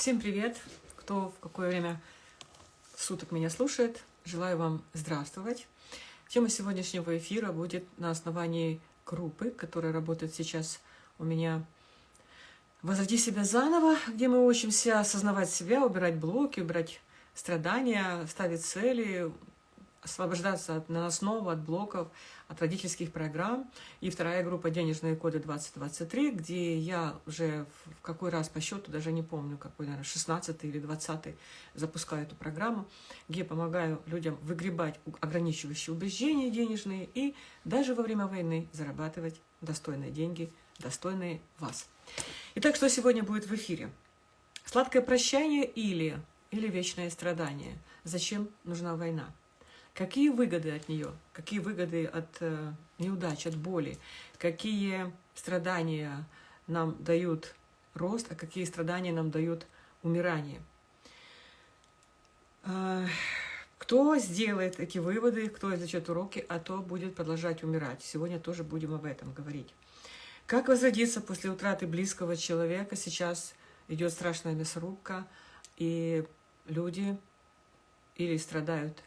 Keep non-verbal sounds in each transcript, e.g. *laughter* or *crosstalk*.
Всем привет! Кто в какое время суток меня слушает, желаю вам здравствовать. Тема сегодняшнего эфира будет на основании группы, которая работает сейчас у меня «Возроди себя заново», где мы учимся осознавать себя, убирать блоки, убирать страдания, ставить цели, освобождаться от наносного, от блоков, от родительских программ. И вторая группа «Денежные коды 2023», где я уже в какой раз по счету, даже не помню, какой, наверное, 16 или 20 запускаю эту программу, где помогаю людям выгребать ограничивающие убеждения денежные и даже во время войны зарабатывать достойные деньги, достойные вас. Итак, что сегодня будет в эфире? Сладкое прощание или, или вечное страдание? Зачем нужна война? Какие выгоды от нее? Какие выгоды от э, неудач, от боли? Какие страдания нам дают рост, а какие страдания нам дают умирание? Э, кто сделает эти выводы, кто извлечет уроки, а то будет продолжать умирать. Сегодня тоже будем об этом говорить. Как возродиться после утраты близкого человека? Сейчас идет страшная мясорубка, и люди или страдают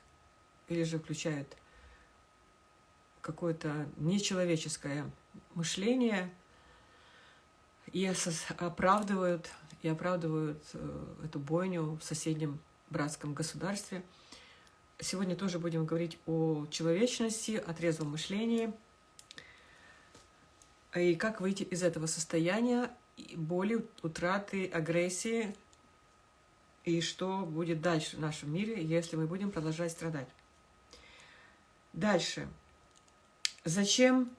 или же включают какое-то нечеловеческое мышление и оправдывают, и оправдывают э, эту бойню в соседнем братском государстве. Сегодня тоже будем говорить о человечности, о трезвом мышлении, и как выйти из этого состояния боли, утраты, агрессии, и что будет дальше в нашем мире, если мы будем продолжать страдать. Дальше. Зачем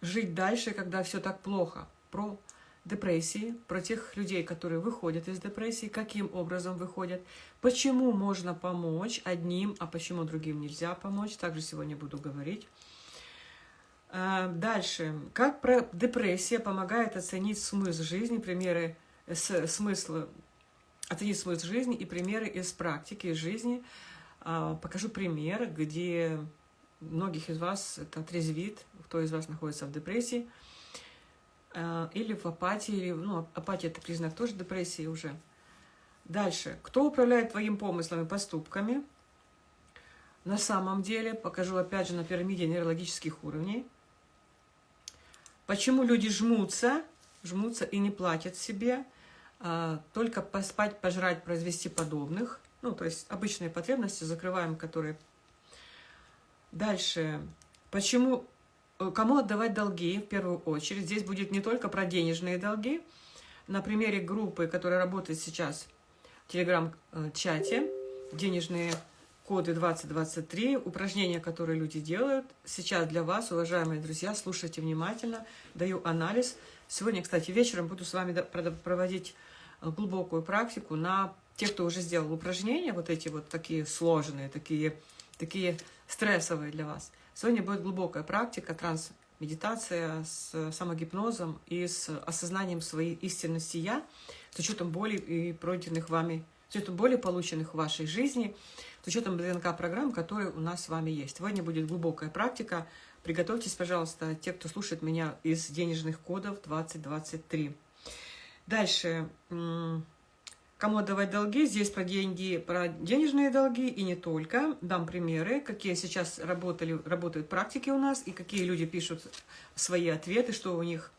жить дальше, когда все так плохо? Про депрессии, про тех людей, которые выходят из депрессии, каким образом выходят, почему можно помочь одним, а почему другим нельзя помочь, также сегодня буду говорить. А, дальше. Как про депрессия помогает оценить смысл жизни, примеры, смысл, оценить смысл жизни и примеры из практики, из жизни. А, покажу пример, где многих из вас это отрезвит, кто из вас находится в депрессии, э, или в апатии, или, ну, апатия – это признак тоже депрессии уже. Дальше. Кто управляет твоим помыслами поступками? На самом деле, покажу опять же на пирамиде нейрологических уровней. Почему люди жмутся, жмутся и не платят себе, а, только поспать, пожрать, произвести подобных. Ну, то есть обычные потребности закрываем, которые Дальше. Почему, э, кому отдавать долги в первую очередь? Здесь будет не только про денежные долги. На примере группы, которая работает сейчас в телеграм-чате, денежные коды 2023, упражнения, которые люди делают. Сейчас для вас, уважаемые друзья, слушайте внимательно, даю анализ. Сегодня, кстати, вечером буду с вами проводить э, глубокую практику на тех, кто уже сделал упражнения, вот эти вот такие сложные, такие такие стрессовые для вас. Сегодня будет глубокая практика, транс-медитация с самогипнозом и с осознанием своей истинности «я», с учетом боли и пройденных вами, с учетом боли, полученных в вашей жизни, с учетом ДНК-программ, которые у нас с вами есть. Сегодня будет глубокая практика. Приготовьтесь, пожалуйста, те, кто слушает меня из денежных кодов 2023. Дальше Кому отдавать долги? Здесь про деньги, про денежные долги и не только. Дам примеры, какие сейчас работали, работают практики у нас и какие люди пишут свои ответы, что у них,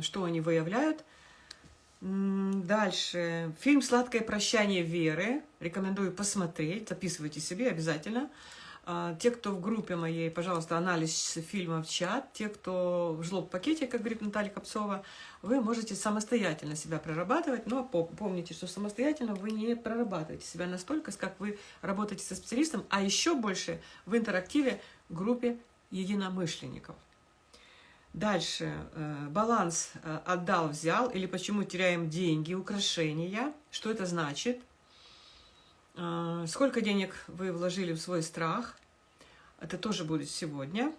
что они выявляют. Дальше. Фильм «Сладкое прощание Веры». Рекомендую посмотреть. Записывайте себе обязательно. А, те, кто в группе моей, пожалуйста, анализ фильма в чат. Те, кто в жлоб-пакете, как говорит Наталья Копцова, вы можете самостоятельно себя прорабатывать, но помните, что самостоятельно вы не прорабатываете себя настолько, как вы работаете со специалистом, а еще больше в интерактиве группе единомышленников. Дальше. Э, баланс э, отдал, взял, или почему теряем деньги, украшения. Что это значит? А, сколько денег вы вложили в свой страх? Это тоже будет сегодня.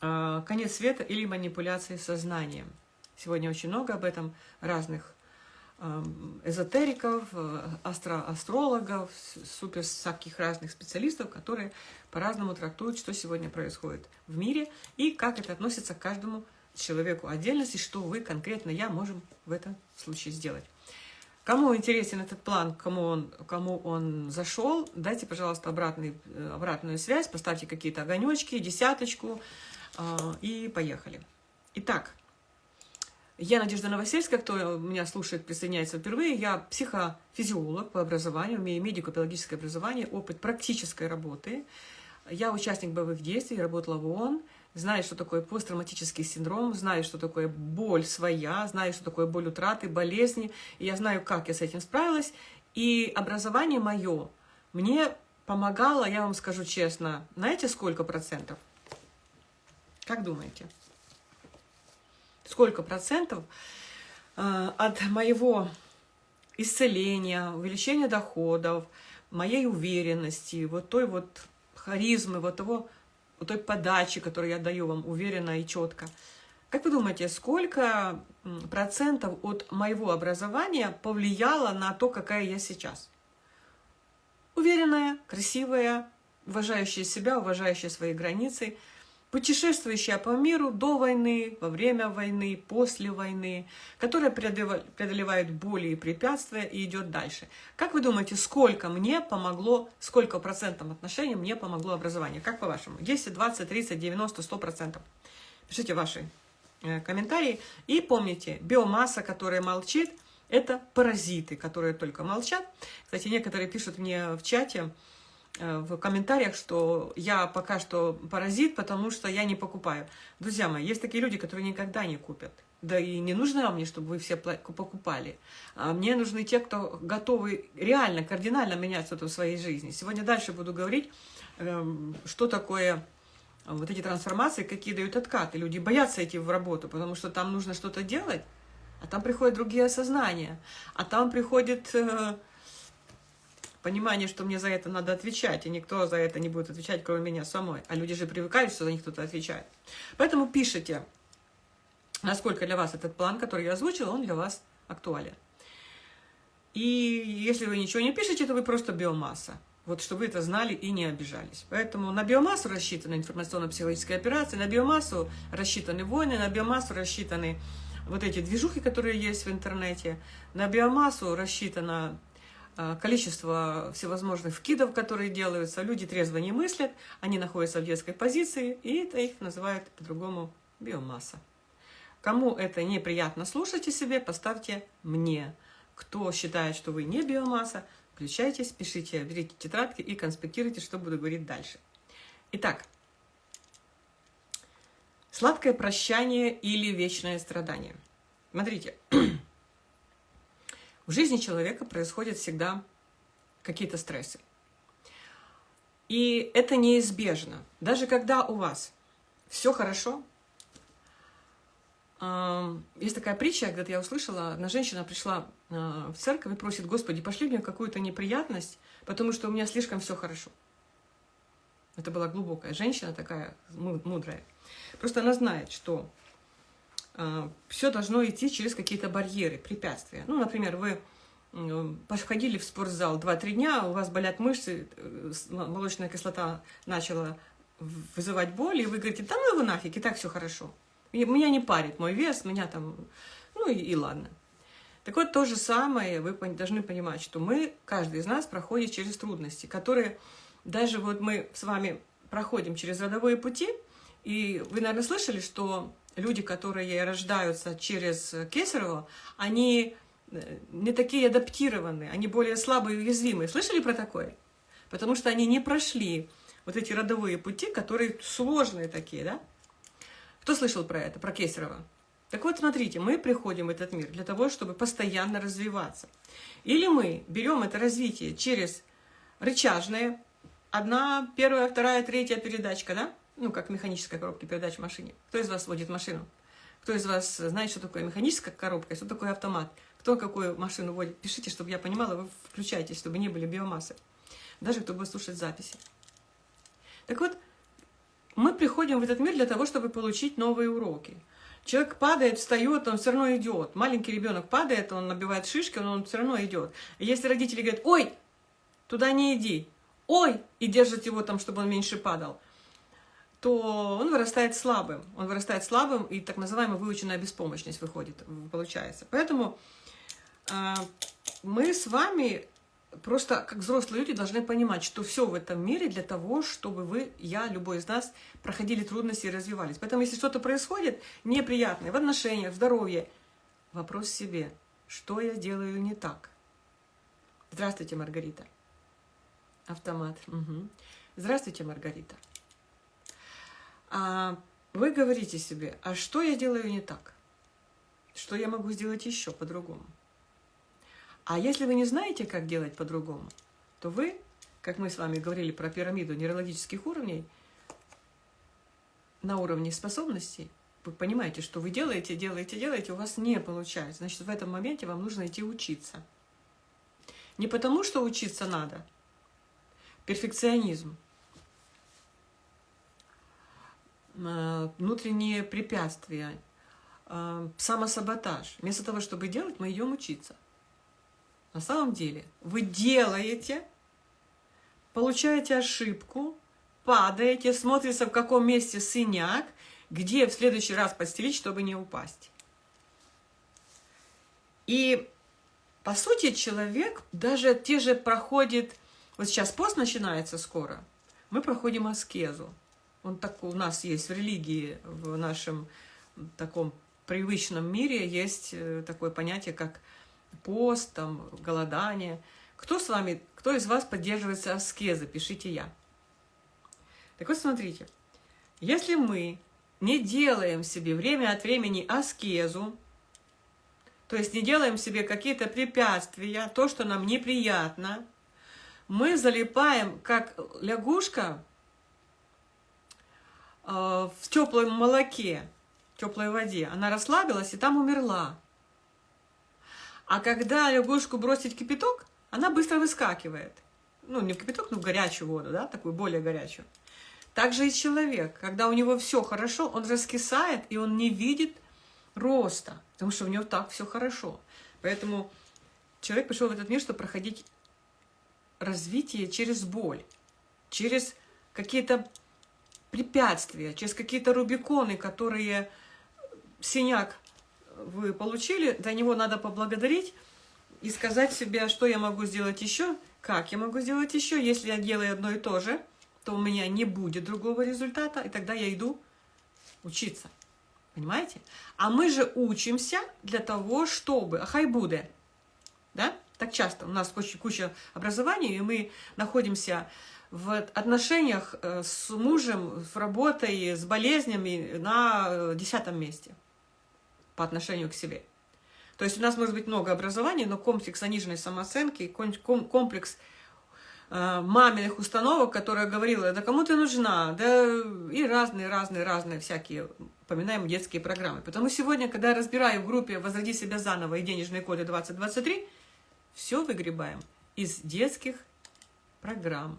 А, конец света или манипуляции сознанием. Сегодня очень много об этом разных эзотериков, астро астрологов, супер всяких разных специалистов, которые по-разному трактуют, что сегодня происходит в мире и как это относится к каждому человеку отдельности, что вы конкретно я можем в этом случае сделать. Кому интересен этот план, кому он, кому он зашел, дайте, пожалуйста, обратный, э, обратную связь, поставьте какие-то огонечки, десяточку, э, и поехали. Итак, я Надежда Новосельская, кто меня слушает, присоединяется впервые. Я психофизиолог по образованию, имею медико-педагогическое образование, опыт практической работы. Я участник боевых действий, работала в ООН, знаю, что такое посттравматический синдром, знаю, что такое боль своя, знаю, что такое боль утраты, болезни, и я знаю, как я с этим справилась. И образование мое мне помогало, я вам скажу честно, знаете, сколько процентов? Как думаете? Сколько процентов э, от моего исцеления, увеличения доходов, моей уверенности, вот той вот харизмы, вот того той подачи, которую я даю вам уверенно и четко. Как вы думаете, сколько процентов от моего образования повлияло на то, какая я сейчас? Уверенная, красивая, уважающая себя, уважающая свои границы – путешествующая по миру до войны, во время войны, после войны, которая преодолевает боли и препятствия и идет дальше. Как вы думаете, сколько мне помогло, сколько процентов отношений мне помогло образование? Как по-вашему? 10, 20, 30, 90, 100 процентов? Пишите ваши э, комментарии. И помните, биомасса, которая молчит, это паразиты, которые только молчат. Кстати, некоторые пишут мне в чате, в комментариях, что я пока что паразит, потому что я не покупаю. Друзья мои, есть такие люди, которые никогда не купят. Да и не нужно мне, чтобы вы все покупали. А мне нужны те, кто готовы реально, кардинально менять что-то в своей жизни. Сегодня дальше буду говорить, эм, что такое вот эти трансформации, какие дают откаты. Люди боятся идти в работу, потому что там нужно что-то делать, а там приходят другие осознания, а там приходит э, понимание, что мне за это надо отвечать, и никто за это не будет отвечать, кроме меня самой. А люди же привыкают, что за них кто-то отвечает. Поэтому пишите, насколько для вас этот план, который я озвучила, он для вас актуален. И если вы ничего не пишете, то вы просто биомасса. Вот чтобы вы это знали и не обижались. Поэтому на биомассу рассчитаны информационно-психологические операции, на биомассу рассчитаны войны, на биомассу рассчитаны вот эти движухи, которые есть в интернете, на биомассу рассчитана количество всевозможных вкидов, которые делаются. Люди трезво не мыслят, они находятся в детской позиции, и это их называют по-другому биомасса. Кому это неприятно слушайте себе, поставьте «мне». Кто считает, что вы не биомасса, включайтесь, пишите, берите тетрадки и конспектируйте, что буду говорить дальше. Итак, сладкое прощание или вечное страдание. Смотрите, *clears throat* В жизни человека происходят всегда какие-то стрессы. И это неизбежно. Даже когда у вас все хорошо, есть такая притча, когда я услышала, одна женщина пришла а, в церковь и просит, Господи, пошли мне какую-то неприятность, потому что у меня слишком все хорошо. Это была глубокая женщина, такая мудрая. Просто она знает, что все должно идти через какие-то барьеры, препятствия. Ну, например, вы походили в спортзал 2-3 дня, у вас болят мышцы, э, молочная кислота начала вызывать боль, и вы говорите, да ну его нафиг, и так все хорошо. Меня не парит мой вес, меня там, ну и, и ладно. Так вот, то же самое вы должны понимать, что мы, каждый из нас проходит через трудности, которые даже вот мы с вами проходим через родовые пути, и вы, наверное, слышали, что люди, которые рождаются через Кесарево, они э, не такие адаптированные, они более слабые и уязвимые. Слышали про такое? Потому что они не прошли вот эти родовые пути, которые сложные такие, да? Кто слышал про это, про Кесарева? Так вот, смотрите, мы приходим в этот мир для того, чтобы постоянно развиваться. Или мы берем это развитие через рычажное, одна, первая, вторая, третья передачка, да? Ну, как механическая коробка передач в машине. Кто из вас водит машину? Кто из вас знает, что такое механическая коробка что такое автомат? Кто какую машину водит? Пишите, чтобы я понимала, вы включайтесь, чтобы не были биомассы. Даже кто будет слушать записи. Так вот, мы приходим в этот мир для того, чтобы получить новые уроки. Человек падает, встает, он все равно идет. Маленький ребенок падает, он набивает шишки, он, он все равно идет. И если родители говорят, ой, туда не иди, ой, и держат его там, чтобы он меньше падал, то он вырастает слабым. Он вырастает слабым, и так называемая выученная беспомощность выходит, получается. Поэтому э, мы с вами просто как взрослые люди должны понимать, что все в этом мире для того, чтобы вы, я, любой из нас проходили трудности и развивались. Поэтому если что-то происходит неприятное в отношениях, в здоровье, вопрос себе, что я делаю не так? Здравствуйте, Маргарита. Автомат. Угу. Здравствуйте, Маргарита. А вы говорите себе, а что я делаю не так? Что я могу сделать еще по-другому? А если вы не знаете, как делать по-другому, то вы, как мы с вами говорили про пирамиду нейрологических уровней, на уровне способностей, вы понимаете, что вы делаете, делаете, делаете, у вас не получается. Значит, в этом моменте вам нужно идти учиться. Не потому, что учиться надо. Перфекционизм. Э, внутренние препятствия. Э, самосаботаж. Вместо того, чтобы делать, мы идем учиться. На самом деле вы делаете, получаете ошибку, падаете, смотрится, в каком месте синяк, где в следующий раз постелить, чтобы не упасть. И, по сути, человек даже те же проходит... Вот сейчас пост начинается скоро, мы проходим аскезу. Он так у нас есть в религии, в нашем таком привычном мире есть э, такое понятие, как пост, там, голодание. Кто с вами, кто из вас поддерживается аскезой? Пишите «я». Так вот, смотрите, если мы не делаем себе время от времени аскезу, то есть не делаем себе какие-то препятствия, то, что нам неприятно, мы залипаем, как лягушка в теплом молоке, в теплой воде. Она расслабилась и там умерла. А когда лягушку бросить в кипяток, она быстро выскакивает. Ну, не в кипяток, но в горячую воду, да, такую более горячую. Также и человек, когда у него все хорошо, он раскисает, и он не видит роста, потому что у него так все хорошо. Поэтому человек пришел в этот мир, чтобы проходить развитие через боль, через какие-то препятствия, через какие-то рубиконы, которые синяк вы получили, за него надо поблагодарить и сказать себе, что я могу сделать еще, как я могу сделать еще. Если я делаю одно и то же, то у меня не будет другого результата, и тогда я иду учиться. Понимаете? А мы же учимся для того, чтобы... Ахай буде. Да? Так часто. У нас очень куча образований, и мы находимся в отношениях э, с мужем, с работой, с болезнями на э, десятом месте по отношению к себе. То есть у нас может быть много образований, но комплекс заниженной самооценки, комплекс э, маминых установок, которая говорила, да кому ты нужна, да и разные-разные-разные всякие, поминаем детские программы. Потому сегодня, когда я разбираю в группе «Возроди себя заново» и «Денежные коды 2023», все выгребаем из детских программ.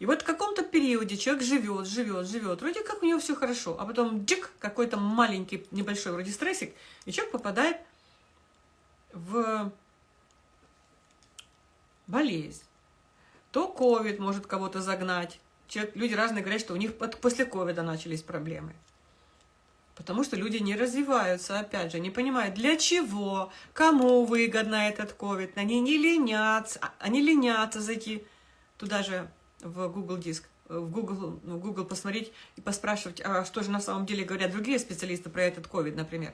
И вот в каком-то периоде человек живет, живет, живет, вроде как у него все хорошо, а потом дик, какой-то маленький, небольшой вроде стрессик, и человек попадает в болезнь. То ковид может кого-то загнать. Человек, люди разные говорят, что у них после ковида начались проблемы. Потому что люди не развиваются, опять же, не понимают, для чего, кому выгодно этот ковид. Они не ленятся, они ленятся зайти туда же в Google Диск, в Google, ну, в Google посмотреть и поспрашивать, а что же на самом деле говорят другие специалисты про этот COVID, например.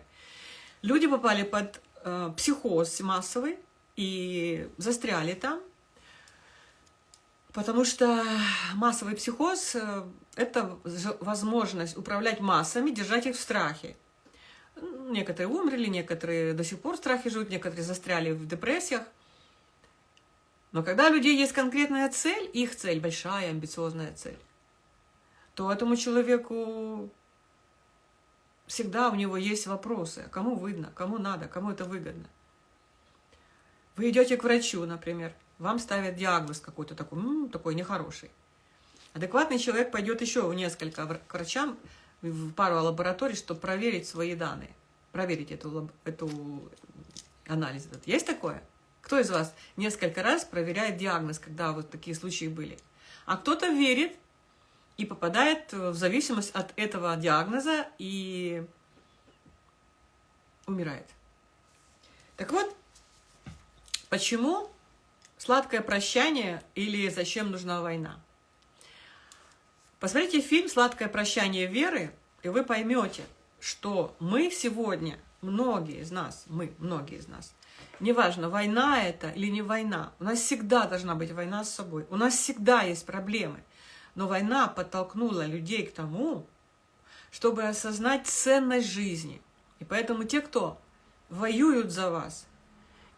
Люди попали под э, психоз массовый и застряли там, потому что массовый психоз э, – это возможность управлять массами, держать их в страхе. Некоторые умерли, некоторые до сих пор в страхе живут, некоторые застряли в депрессиях. Но когда у людей есть конкретная цель, их цель, большая, амбициозная цель, то этому человеку всегда у него есть вопросы. Кому выгодно, кому надо, кому это выгодно. Вы идете к врачу, например, вам ставят диагноз какой-то такой, -м, такой нехороший. Адекватный человек пойдет еще в несколько к врачам, в пару лабораторий, чтобы проверить свои данные, проверить эту, эту анализ. Есть такое? Кто из вас несколько раз проверяет диагноз, когда вот такие случаи были? А кто-то верит и попадает в зависимость от этого диагноза и умирает. Так вот, Почему сладкое прощание или зачем нужна война? Посмотрите фильм «Сладкое прощание Веры», и вы поймете, что мы сегодня, многие из нас, мы, многие из нас, неважно, война это или не война, у нас всегда должна быть война с собой, у нас всегда есть проблемы. Но война подтолкнула людей к тому, чтобы осознать ценность жизни. И поэтому те, кто воюют за вас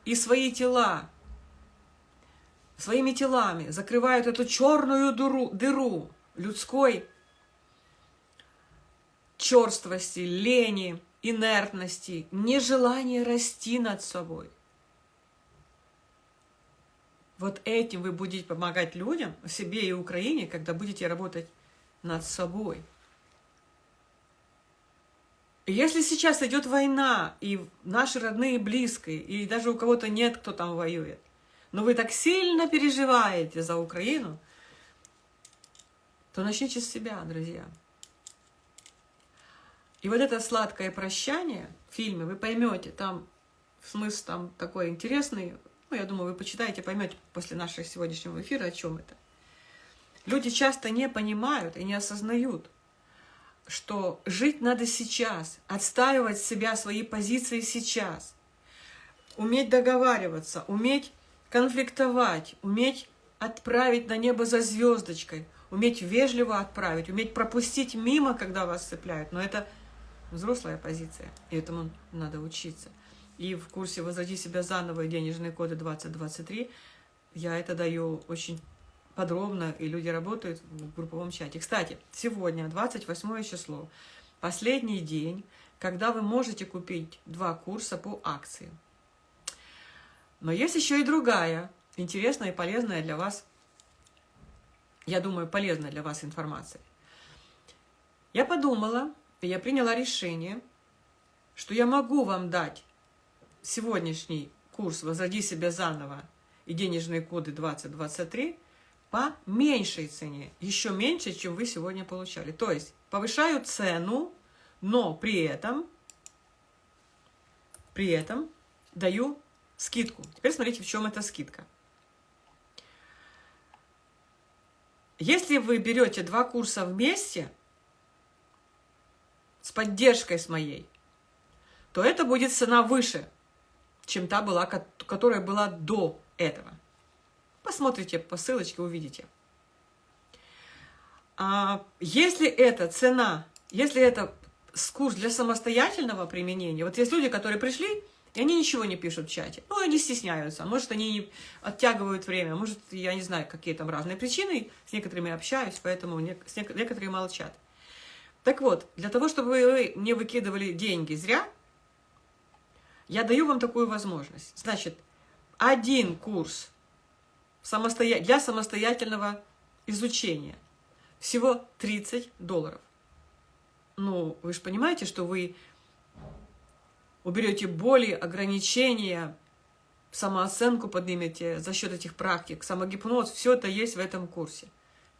и свои тела, своими телами закрывают эту черную дыру, дыру людской черствости, лени, инертности, нежелания расти над собой. Вот этим вы будете помогать людям, себе и Украине, когда будете работать над собой. если сейчас идет война, и наши родные близкие, и даже у кого-то нет, кто там воюет, но вы так сильно переживаете за Украину, то начните с себя, друзья. И вот это сладкое прощание в фильме, вы поймете, там смысл там такой интересный, ну, я думаю, вы почитаете, поймете после нашего сегодняшнего эфира, о чем это. Люди часто не понимают и не осознают, что жить надо сейчас, отстаивать себя, свои позиции сейчас, уметь договариваться, уметь конфликтовать, уметь отправить на небо за звездочкой, уметь вежливо отправить, уметь пропустить мимо, когда вас цепляют. Но это взрослая позиция, и этому надо учиться. И в курсе «Возроди себя заново» и «Денежные коды 2023» я это даю очень подробно, и люди работают в групповом чате. Кстати, сегодня, 28 число, последний день, когда вы можете купить два курса по акции. Но есть еще и другая, интересная и полезная для вас, я думаю, полезная для вас информация. Я подумала, я приняла решение, что я могу вам дать сегодняшний курс «Возроди себя заново» и денежные коды 2023 по меньшей цене, еще меньше, чем вы сегодня получали. То есть повышаю цену, но при этом, при этом даю скидку. Теперь смотрите, в чем эта скидка. Если вы берете два курса вместе с поддержкой с моей, то это будет цена выше, чем та была, которая была до этого. Посмотрите по ссылочке, увидите. А если это цена, если это курс для самостоятельного применения, вот есть люди, которые пришли, и они ничего не пишут в чате. Ну, они стесняются. Может, они оттягивают время. Может, я не знаю, какие там разные причины. С некоторыми общаюсь, поэтому некоторые молчат. Так вот, для того, чтобы вы не выкидывали деньги зря, я даю вам такую возможность. Значит, один курс для самостоятельного изучения. Всего 30 долларов. Ну, вы же понимаете, что вы уберете боли, ограничения, самооценку поднимете за счет этих практик, самогипноз, все это есть в этом курсе.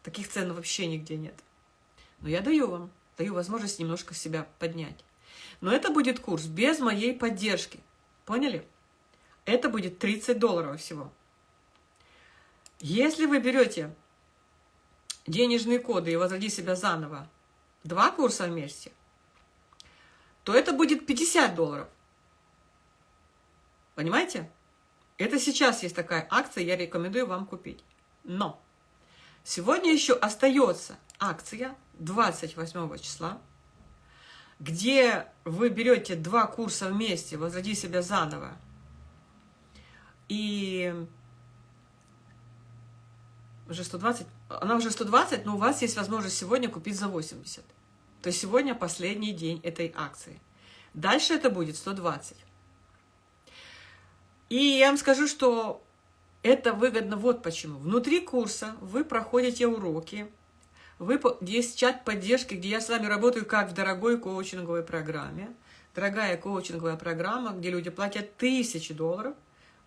Таких цен вообще нигде нет. Но я даю вам, даю возможность немножко себя поднять. Но это будет курс без моей поддержки. Поняли? Это будет 30 долларов всего. Если вы берете денежные коды и возроди себя заново, два курса вместе, то это будет 50 долларов. Понимаете? Это сейчас есть такая акция, я рекомендую вам купить. Но сегодня еще остается акция 28 числа, где вы берете два курса вместе, возроди себя заново, и уже 120, она уже 120, но у вас есть возможность сегодня купить за 80. То есть сегодня последний день этой акции. Дальше это будет 120. И я вам скажу, что это выгодно вот почему. Внутри курса вы проходите уроки, вы, есть чат поддержки, где я с вами работаю как в дорогой коучинговой программе. Дорогая коучинговая программа, где люди платят тысячи долларов.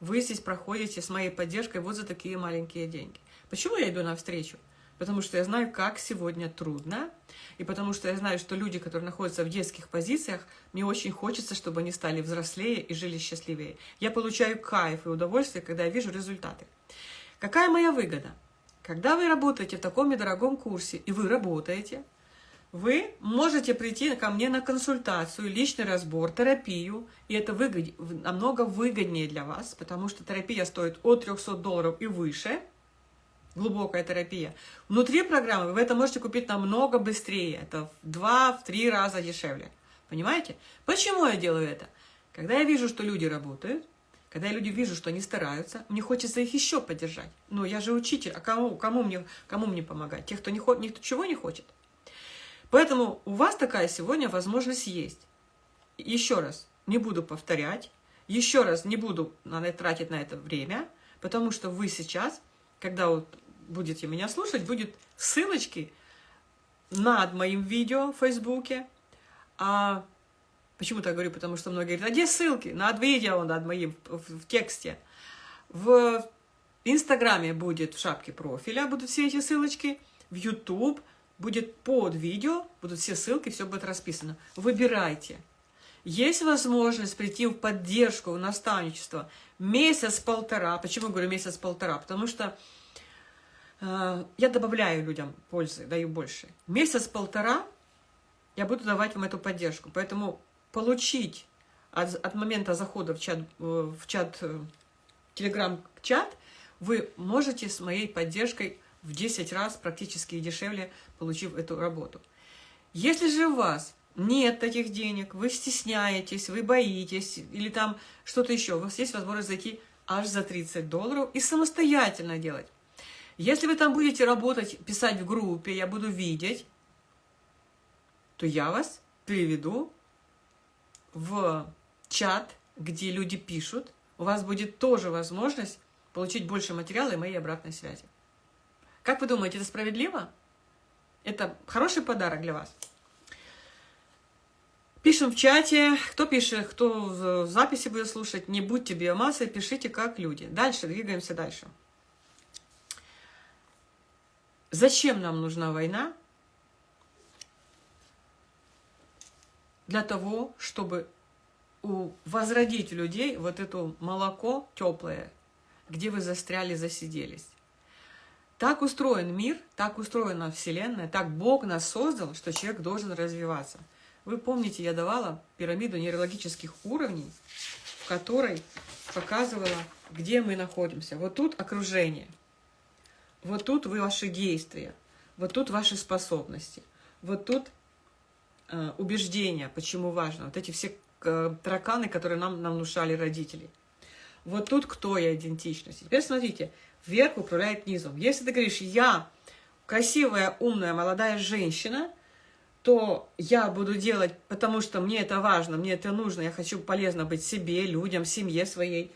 Вы здесь проходите с моей поддержкой вот за такие маленькие деньги. Почему я иду навстречу? потому что я знаю, как сегодня трудно, и потому что я знаю, что люди, которые находятся в детских позициях, мне очень хочется, чтобы они стали взрослее и жили счастливее. Я получаю кайф и удовольствие, когда я вижу результаты. Какая моя выгода? Когда вы работаете в таком недорогом курсе, и вы работаете, вы можете прийти ко мне на консультацию, личный разбор, терапию, и это выгод... намного выгоднее для вас, потому что терапия стоит от 300 долларов и выше, глубокая терапия. Внутри программы вы это можете купить намного быстрее, это в 2-3 раза дешевле. Понимаете? Почему я делаю это? Когда я вижу, что люди работают, когда я люди вижу, что они стараются, мне хочется их еще поддержать. Но я же учитель, а кому, кому, мне, кому мне помогать? Тех, кто не, никто чего не хочет. Поэтому у вас такая сегодня возможность есть. Еще раз, не буду повторять, еще раз не буду тратить на это время, потому что вы сейчас, когда вот будете меня слушать, будет ссылочки над моим видео в Фейсбуке, а Почему так говорю? Потому что многие говорят, а где ссылки? Над видео, над моим, в, в тексте. В Инстаграме будет в шапке профиля, будут все эти ссылочки. В YouTube будет под видео, будут все ссылки, все будет расписано. Выбирайте. Есть возможность прийти в поддержку, в наставничество месяц-полтора. Почему говорю месяц-полтора? Потому что э, я добавляю людям пользы, даю больше. Месяц-полтора я буду давать вам эту поддержку. Поэтому получить от, от момента захода в чат, э, в чат, э, телеграм-чат, вы можете с моей поддержкой в 10 раз практически дешевле, получив эту работу. Если же у вас нет таких денег, вы стесняетесь, вы боитесь, или там что-то еще, у вас есть возможность зайти аж за 30 долларов и самостоятельно делать. Если вы там будете работать, писать в группе, я буду видеть, то я вас переведу в чат, где люди пишут, у вас будет тоже возможность получить больше материала и моей обратной связи. Как вы думаете, это справедливо? Это хороший подарок для вас. Пишем в чате. Кто пишет, кто в записи будет слушать, не будьте биомассой, пишите как люди. Дальше, двигаемся дальше. Зачем нам нужна война? Для того, чтобы возродить людей вот это молоко теплое, где вы застряли, засиделись. Так устроен мир, так устроена Вселенная, так Бог нас создал, что человек должен развиваться. Вы помните, я давала пирамиду нейрологических уровней, в которой показывала, где мы находимся. Вот тут окружение, вот тут вы ваши действия, вот тут ваши способности, вот тут убеждения, почему важно. Вот эти все э, тараканы, которые нам, нам внушали родители. Вот тут кто я идентичность. Теперь смотрите, вверх управляет низом. Если ты говоришь, я красивая, умная, молодая женщина, то я буду делать, потому что мне это важно, мне это нужно, я хочу полезно быть себе, людям, семье своей.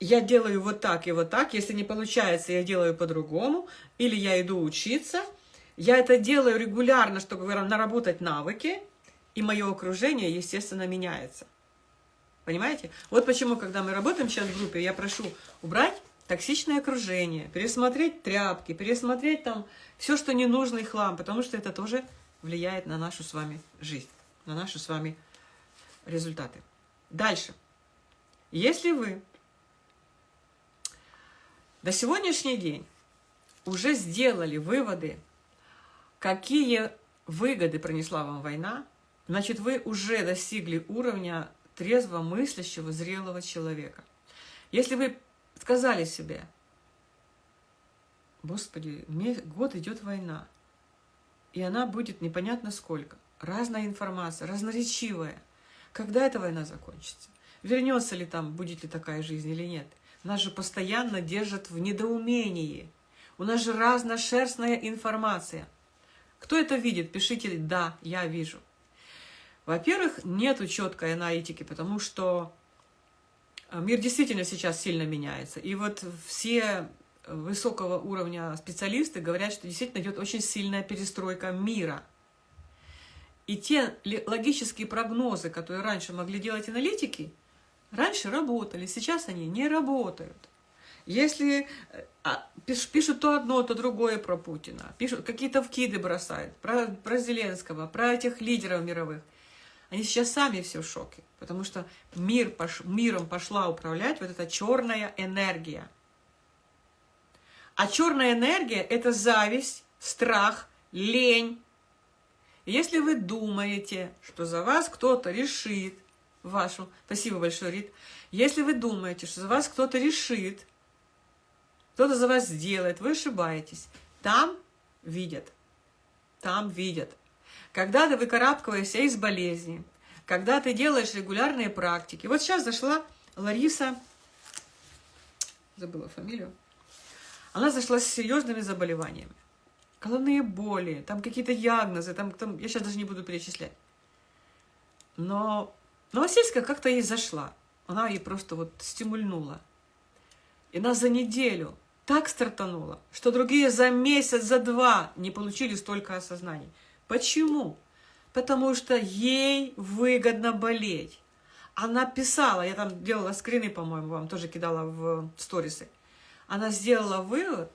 Я делаю вот так и вот так, если не получается, я делаю по-другому, или я иду учиться – я это делаю регулярно, чтобы наработать навыки, и мое окружение, естественно, меняется. Понимаете? Вот почему, когда мы работаем сейчас в группе, я прошу убрать токсичное окружение, пересмотреть тряпки, пересмотреть там все, что ненужный хлам, потому что это тоже влияет на нашу с вами жизнь, на наши с вами результаты. Дальше. Если вы до сегодняшний день уже сделали выводы какие выгоды принесла вам война, значит, вы уже достигли уровня трезво мыслящего, зрелого человека. Если вы сказали себе, Господи, год идет война, и она будет непонятно сколько, разная информация, разноречивая. Когда эта война закончится? Вернется ли там, будет ли такая жизнь или нет? Нас же постоянно держат в недоумении. У нас же разношерстная информация – кто это видит? Пишите «Да, я вижу». Во-первых, нету четкой аналитики, потому что э, мир действительно сейчас сильно меняется. И вот все высокого уровня специалисты говорят, что действительно идет очень сильная перестройка мира. И те логические прогнозы, которые раньше могли делать аналитики, раньше работали, сейчас они не работают. Если э, а, пишут то одно, то другое про Путина, пишут какие-то вкиды бросают про, про Зеленского, про этих лидеров мировых, они сейчас сами все в шоке, потому что мир пош, миром пошла управлять вот эта черная энергия. А черная энергия – это зависть, страх, лень. Если вы думаете, что за вас кто-то решит вашу... Спасибо большое, Рит. Если вы думаете, что за вас кто-то решит, кто-то за вас сделает, вы ошибаетесь. Там видят. Там видят. Когда ты выкарабкиваешься из болезни, когда ты делаешь регулярные практики. Вот сейчас зашла Лариса, забыла фамилию, она зашла с серьезными заболеваниями. Головные боли, там какие-то диагнозы, там, там, я сейчас даже не буду перечислять. Но Новосельская как-то ей зашла. Она ей просто вот стимульнула. И она за неделю так стартанула, что другие за месяц, за два не получили столько осознаний. Почему? Потому что ей выгодно болеть. Она писала, я там делала скрины, по-моему, вам тоже кидала в сторисы. Она сделала вывод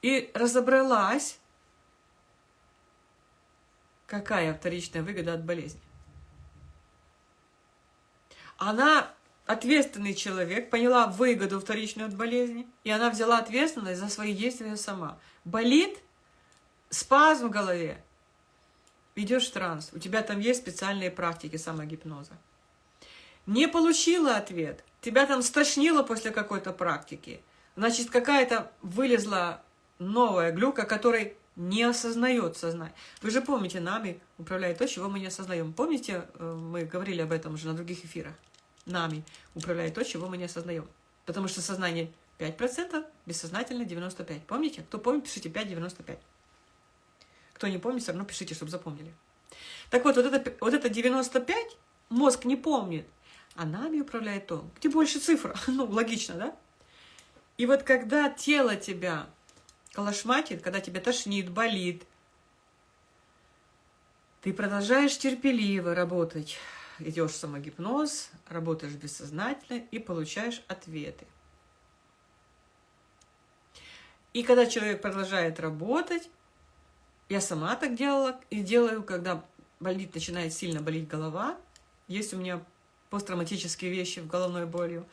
и разобралась, какая вторичная выгода от болезни. Она ответственный человек, поняла выгоду вторичную от болезни, и она взяла ответственность за свои действия сама. Болит, спазм в голове, идешь в транс, у тебя там есть специальные практики самогипноза. Не получила ответ, тебя там стошнило после какой-то практики, значит, какая-то вылезла новая глюка, которой не осознает сознание. Вы же помните, нами управляет то, чего мы не осознаем. Помните, э, мы говорили об этом уже на других эфирах? Нами управляет то, чего мы не осознаем. Потому что сознание 5%, бессознательно 95%. Помните? Кто помнит, пишите 5,95. Кто не помнит, все равно пишите, чтобы запомнили. Так вот, вот это, вот это 95 мозг не помнит, а нами управляет то, где больше цифр. *laughs* Ну, логично, да? И вот когда тело тебя колошматит, когда тебя тошнит, болит, ты продолжаешь терпеливо работать идешь в самогипноз, работаешь бессознательно и получаешь ответы. И когда человек продолжает работать, я сама так делала и делаю, когда болит, начинает сильно болеть голова, есть у меня посттравматические вещи в головной болью.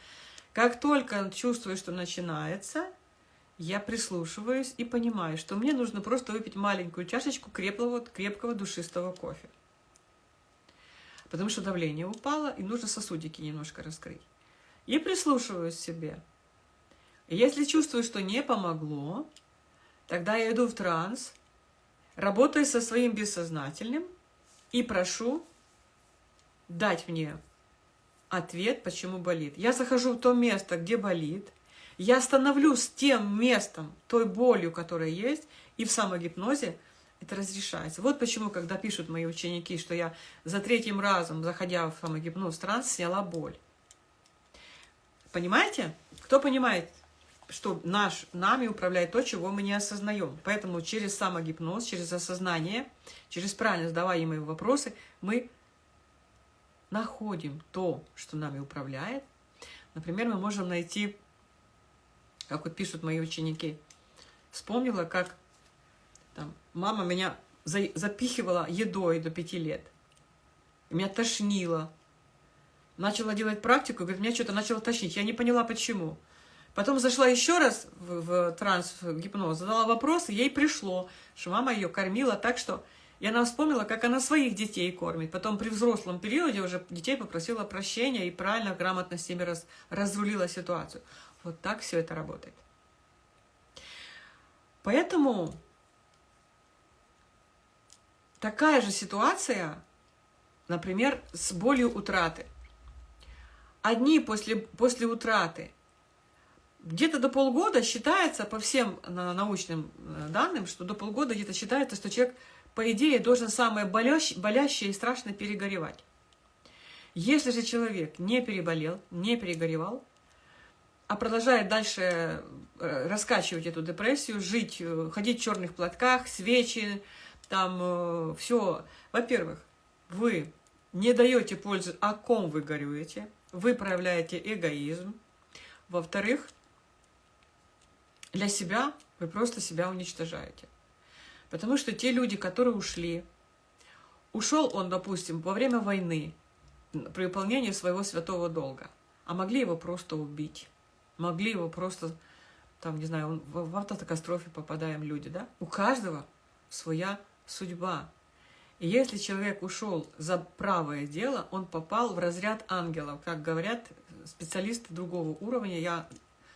Как только чувствую, что начинается, я прислушиваюсь и понимаю, что мне нужно просто выпить маленькую чашечку крепкого, крепкого душистого кофе потому что давление упало, и нужно сосудики немножко раскрыть. И прислушиваюсь к себе. Если чувствую, что не помогло, тогда я иду в транс, работаю со своим бессознательным и прошу дать мне ответ, почему болит. Я захожу в то место, где болит, я становлюсь тем местом, той болью, которая есть, и в самогипнозе это разрешается. Вот почему, когда пишут мои ученики, что я за третьим разом, заходя в самогипноз транс, сняла боль. Понимаете? Кто понимает, что наш, нами управляет то, чего мы не осознаем. Поэтому через самогипноз, через осознание, через правильно задаваемые вопросы мы находим то, что нами управляет. Например, мы можем найти, как вот пишут мои ученики, вспомнила, как там, мама меня за, запихивала едой до пяти лет. Меня тошнило. Начала делать практику, говорит, меня что-то начало тошнить. Я не поняла, почему. Потом зашла еще раз в, в транс, в гипноз, задала вопрос, и ей пришло, что мама ее кормила так, что... И она вспомнила, как она своих детей кормит. Потом при взрослом периоде уже детей попросила прощения и правильно, грамотно с ними раз, разрулила ситуацию. Вот так все это работает. Поэтому Такая же ситуация, например, с болью утраты. Одни после, после утраты где-то до полгода считается, по всем научным э, данным, что до полгода где-то считается, что человек, по идее, должен самое болящее, болящее и страшно перегоревать. Если же человек не переболел, не перегоревал, а продолжает дальше э, раскачивать эту депрессию, жить, э, ходить в черных платках, свечи, там э, все. Во-первых, вы не даете пользы, о ком вы горюете, вы проявляете эгоизм, Во-вторых, для себя вы просто себя уничтожаете. Потому что те люди, которые ушли, ушел он, допустим, во время войны, при выполнении своего святого долга, а могли его просто убить, могли его просто, там, не знаю, в автокатастрофе попадаем люди, да? У каждого своя судьба. И если человек ушел за правое дело, он попал в разряд ангелов, как говорят специалисты другого уровня. Я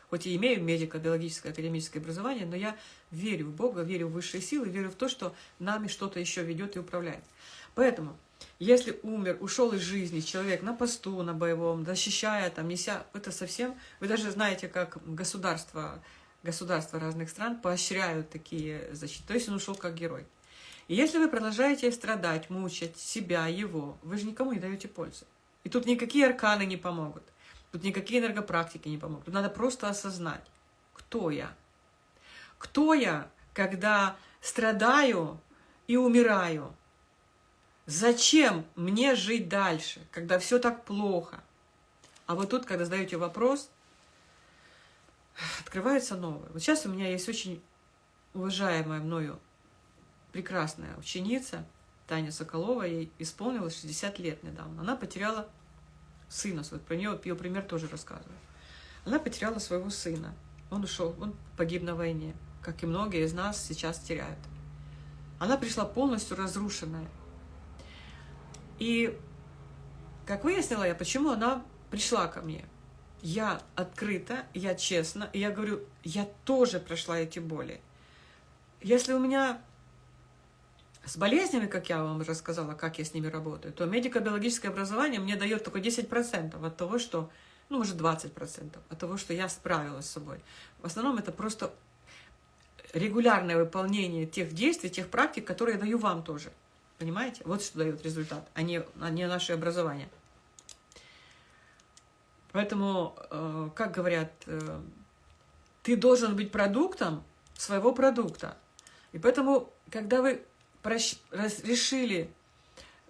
хоть и имею медико-биологическое академическое образование, но я верю в Бога, верю в высшие силы, верю в то, что нами что-то еще ведет и управляет. Поэтому, если умер, ушел из жизни человек на посту, на боевом, защищая, там, неся, это совсем... Вы даже знаете, как государства, государства разных стран поощряют такие защиты. То есть он ушел как герой. И если вы продолжаете страдать, мучать себя, его, вы же никому не даете пользы. И тут никакие арканы не помогут. Тут никакие энергопрактики не помогут. Тут надо просто осознать, кто я. Кто я, когда страдаю и умираю? Зачем мне жить дальше, когда все так плохо? А вот тут, когда задаете вопрос, открывается новое. Вот сейчас у меня есть очень уважаемая мною прекрасная ученица Таня Соколова, ей исполнилось 60 лет недавно. Она потеряла сына, вот про нее ее пример тоже рассказываю. Она потеряла своего сына. Он ушел, он погиб на войне, как и многие из нас сейчас теряют. Она пришла полностью разрушенная. И, как выяснила я, почему она пришла ко мне. Я открыта, я честна, и я говорю, я тоже прошла эти боли. Если у меня с болезнями, как я вам уже сказала, как я с ними работаю, то медико-биологическое образование мне дает только 10% от того, что, ну, может, 20% от того, что я справилась с собой. В основном это просто регулярное выполнение тех действий, тех практик, которые я даю вам тоже. Понимаете? Вот что дает результат, а не, а не наше образование. Поэтому, э, как говорят, э, ты должен быть продуктом своего продукта. И поэтому, когда вы решили,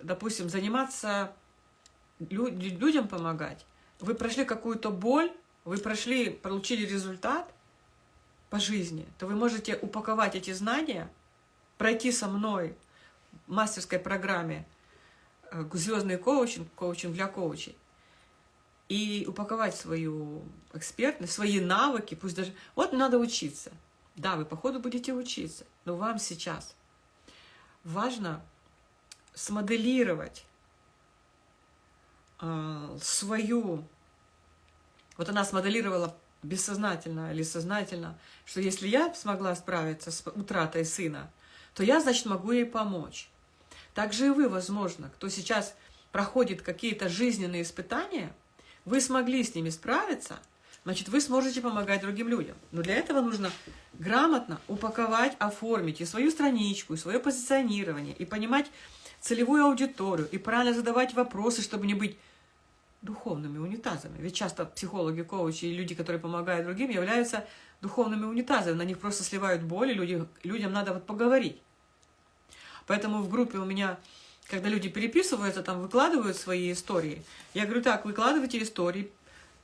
допустим, заниматься людям помогать, вы прошли какую-то боль, вы прошли, получили результат по жизни, то вы можете упаковать эти знания, пройти со мной в мастерской программе э, «Звездный коучинг», коучинг для коучей, и упаковать свою экспертность, свои навыки, пусть даже... Вот надо учиться. Да, вы по ходу будете учиться, но вам сейчас важно смоделировать э, свою... Вот она смоделировала бессознательно или сознательно, что если я смогла справиться с утратой сына, то я, значит, могу ей помочь. Также и вы, возможно, кто сейчас проходит какие-то жизненные испытания, вы смогли с ними справиться, значит, вы сможете помогать другим людям. Но для этого нужно грамотно упаковать, оформить и свою страничку, и свое позиционирование, и понимать целевую аудиторию, и правильно задавать вопросы, чтобы не быть духовными унитазами. Ведь часто психологи, коучи и люди, которые помогают другим, являются духовными унитазами. На них просто сливают боли, люди, людям надо вот поговорить. Поэтому в группе у меня, когда люди переписываются, там выкладывают свои истории, я говорю, так, выкладывайте истории,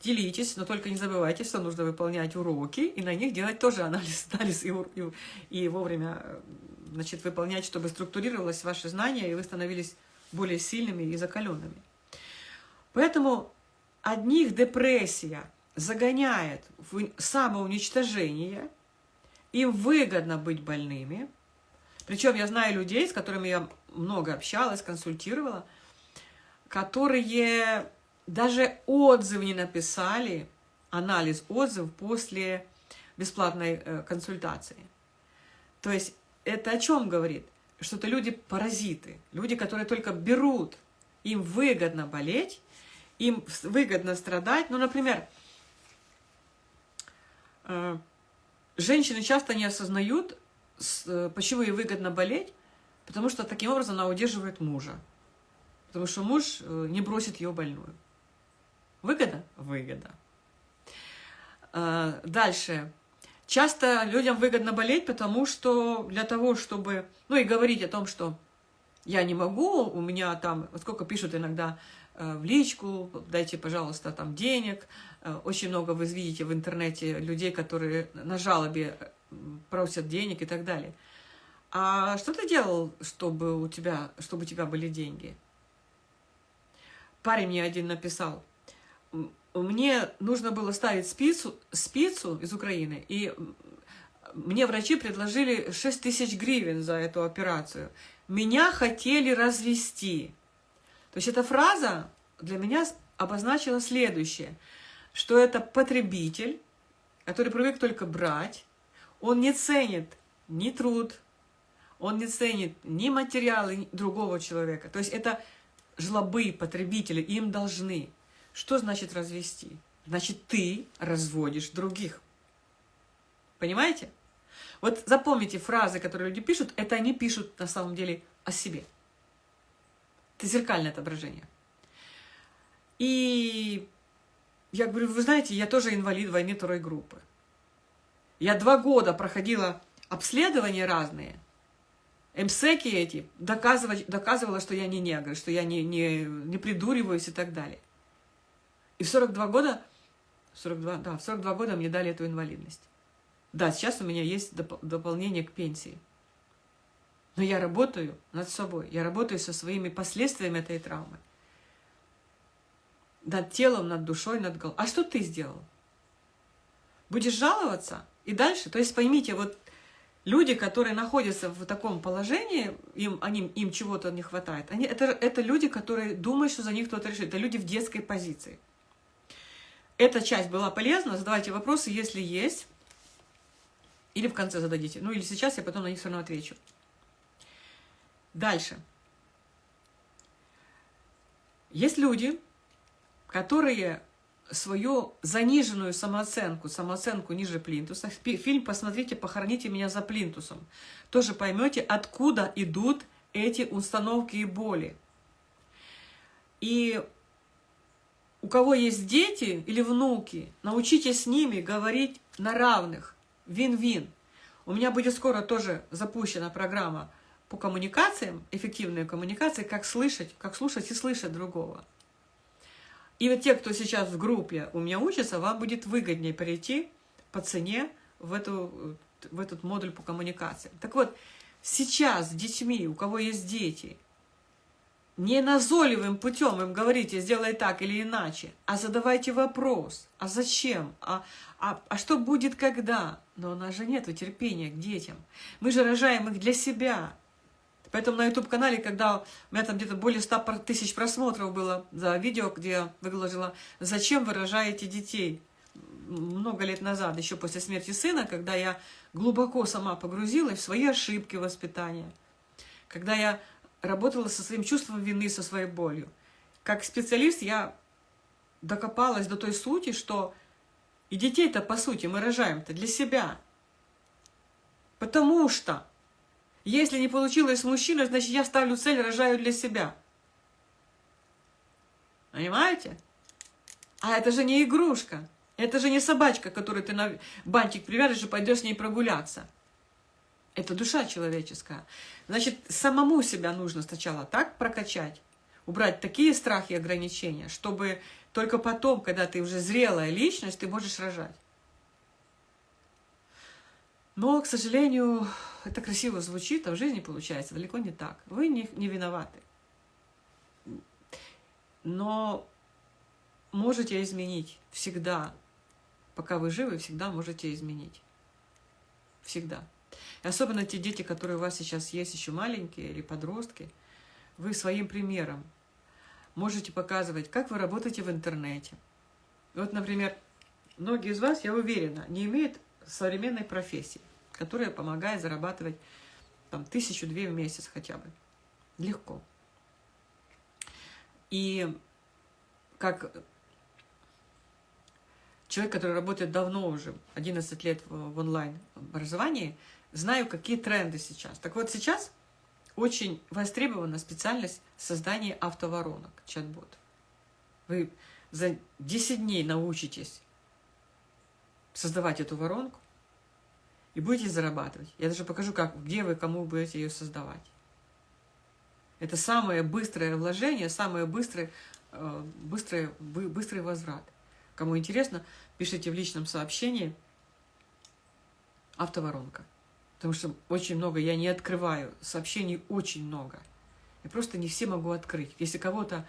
делитесь, но только не забывайте, что нужно выполнять уроки и на них делать тоже анализ, *laughs* анализ и, и, и вовремя значит, выполнять, чтобы структурировалось ваше знание, и вы становились более сильными и закаленными. Поэтому одних депрессия загоняет в самоуничтожение, им выгодно быть больными. Причем я знаю людей, с которыми я много общалась, консультировала, которые даже отзыв не написали, анализ отзыв после бесплатной э, консультации. То есть это о чем говорит? Что это люди-паразиты, люди, которые только берут, им выгодно болеть, им выгодно страдать. Ну, например, э, женщины часто не осознают, э, почему ей выгодно болеть, потому что таким образом она удерживает мужа. Потому что муж не бросит ее больную. Выгода? Выгода. А, дальше. Часто людям выгодно болеть, потому что для того, чтобы... Ну и говорить о том, что я не могу, у меня там... Вот сколько пишут иногда в личку, дайте, пожалуйста, там денег. Очень много вы видите в интернете людей, которые на жалобе просят денег и так далее. А что ты делал, чтобы у тебя, чтобы у тебя были деньги? Парень мне один написал, мне нужно было ставить спицу, спицу из Украины, и мне врачи предложили 6 тысяч гривен за эту операцию. Меня хотели развести. То есть эта фраза для меня обозначила следующее, что это потребитель, который привык только брать, он не ценит ни труд, он не ценит ни материалы другого человека. То есть это жлобы, потребители, им должны. Что значит развести? Значит, ты разводишь других. Понимаете? Вот запомните фразы, которые люди пишут, это они пишут на самом деле о себе. Это зеркальное отображение. И я говорю, вы знаете, я тоже инвалид войны второй группы. Я два года проходила обследования разные, МСЭКи эти, доказывала, доказывала, что я не негр, что я не, не, не придуриваюсь и так далее. И в 42 года, 42, да, в 42 года мне дали эту инвалидность. Да, сейчас у меня есть доп дополнение к пенсии. Но я работаю над собой, я работаю со своими последствиями этой травмы. Над телом, над душой, над головой. А что ты сделал? Будешь жаловаться? И дальше? То есть поймите, вот люди, которые находятся в таком положении, им, они, им чего-то не хватает, они, это, это люди, которые думают, что за них кто-то решит. Это люди в детской позиции. Эта часть была полезна. Задавайте вопросы, если есть. Или в конце зададите. Ну или сейчас, я потом на них все равно отвечу. Дальше. Есть люди, которые свою заниженную самооценку, самооценку ниже плинтуса. Фильм «Посмотрите, похороните меня за плинтусом». Тоже поймете, откуда идут эти установки и боли. И у кого есть дети или внуки, научитесь с ними говорить на равных, вин-вин. У меня будет скоро тоже запущена программа по коммуникациям, эффективные коммуникации, как слышать, как слушать и слышать другого. И вот те, кто сейчас в группе у меня учится, вам будет выгоднее перейти по цене в, эту, в этот модуль по коммуникации. Так вот, сейчас с детьми, у кого есть дети, не назойливым путем им говорите, сделай так или иначе, а задавайте вопрос, а зачем, а, а, а что будет когда? Но у нас же нет терпения к детям. Мы же рожаем их для себя, Поэтому на YouTube-канале, когда у меня там где-то более 100 тысяч просмотров было за видео, где я выложила «Зачем вы рожаете детей?» много лет назад, еще после смерти сына, когда я глубоко сама погрузилась в свои ошибки воспитания, когда я работала со своим чувством вины, со своей болью. Как специалист я докопалась до той сути, что и детей-то, по сути, мы рожаем-то для себя. Потому что если не получилось с мужчиной, значит, я ставлю цель, рожаю для себя. Понимаете? А это же не игрушка. Это же не собачка, которую ты на бантик привяжешь и пойдешь с ней прогуляться. Это душа человеческая. Значит, самому себя нужно сначала так прокачать, убрать такие страхи и ограничения, чтобы только потом, когда ты уже зрелая личность, ты можешь рожать. Но, к сожалению, это красиво звучит, а в жизни получается далеко не так. Вы не, не виноваты. Но можете изменить всегда. Пока вы живы, всегда можете изменить. Всегда. Особенно те дети, которые у вас сейчас есть, еще маленькие или подростки, вы своим примером можете показывать, как вы работаете в интернете. Вот, например, многие из вас, я уверена, не имеют современной профессии которая помогает зарабатывать там тысячу-две в месяц хотя бы. Легко. И как человек, который работает давно уже, 11 лет в онлайн-образовании, знаю, какие тренды сейчас. Так вот, сейчас очень востребована специальность создания автоворонок, чат-бот. Вы за 10 дней научитесь создавать эту воронку, и будете зарабатывать. Я даже покажу, как, где вы кому будете ее создавать. Это самое быстрое вложение, самый быстрый э, быстрый, быстрый возврат. Кому интересно, пишите в личном сообщении автоворонка. Потому что очень много, я не открываю, сообщений очень много. Я просто не все могу открыть. Если кого-то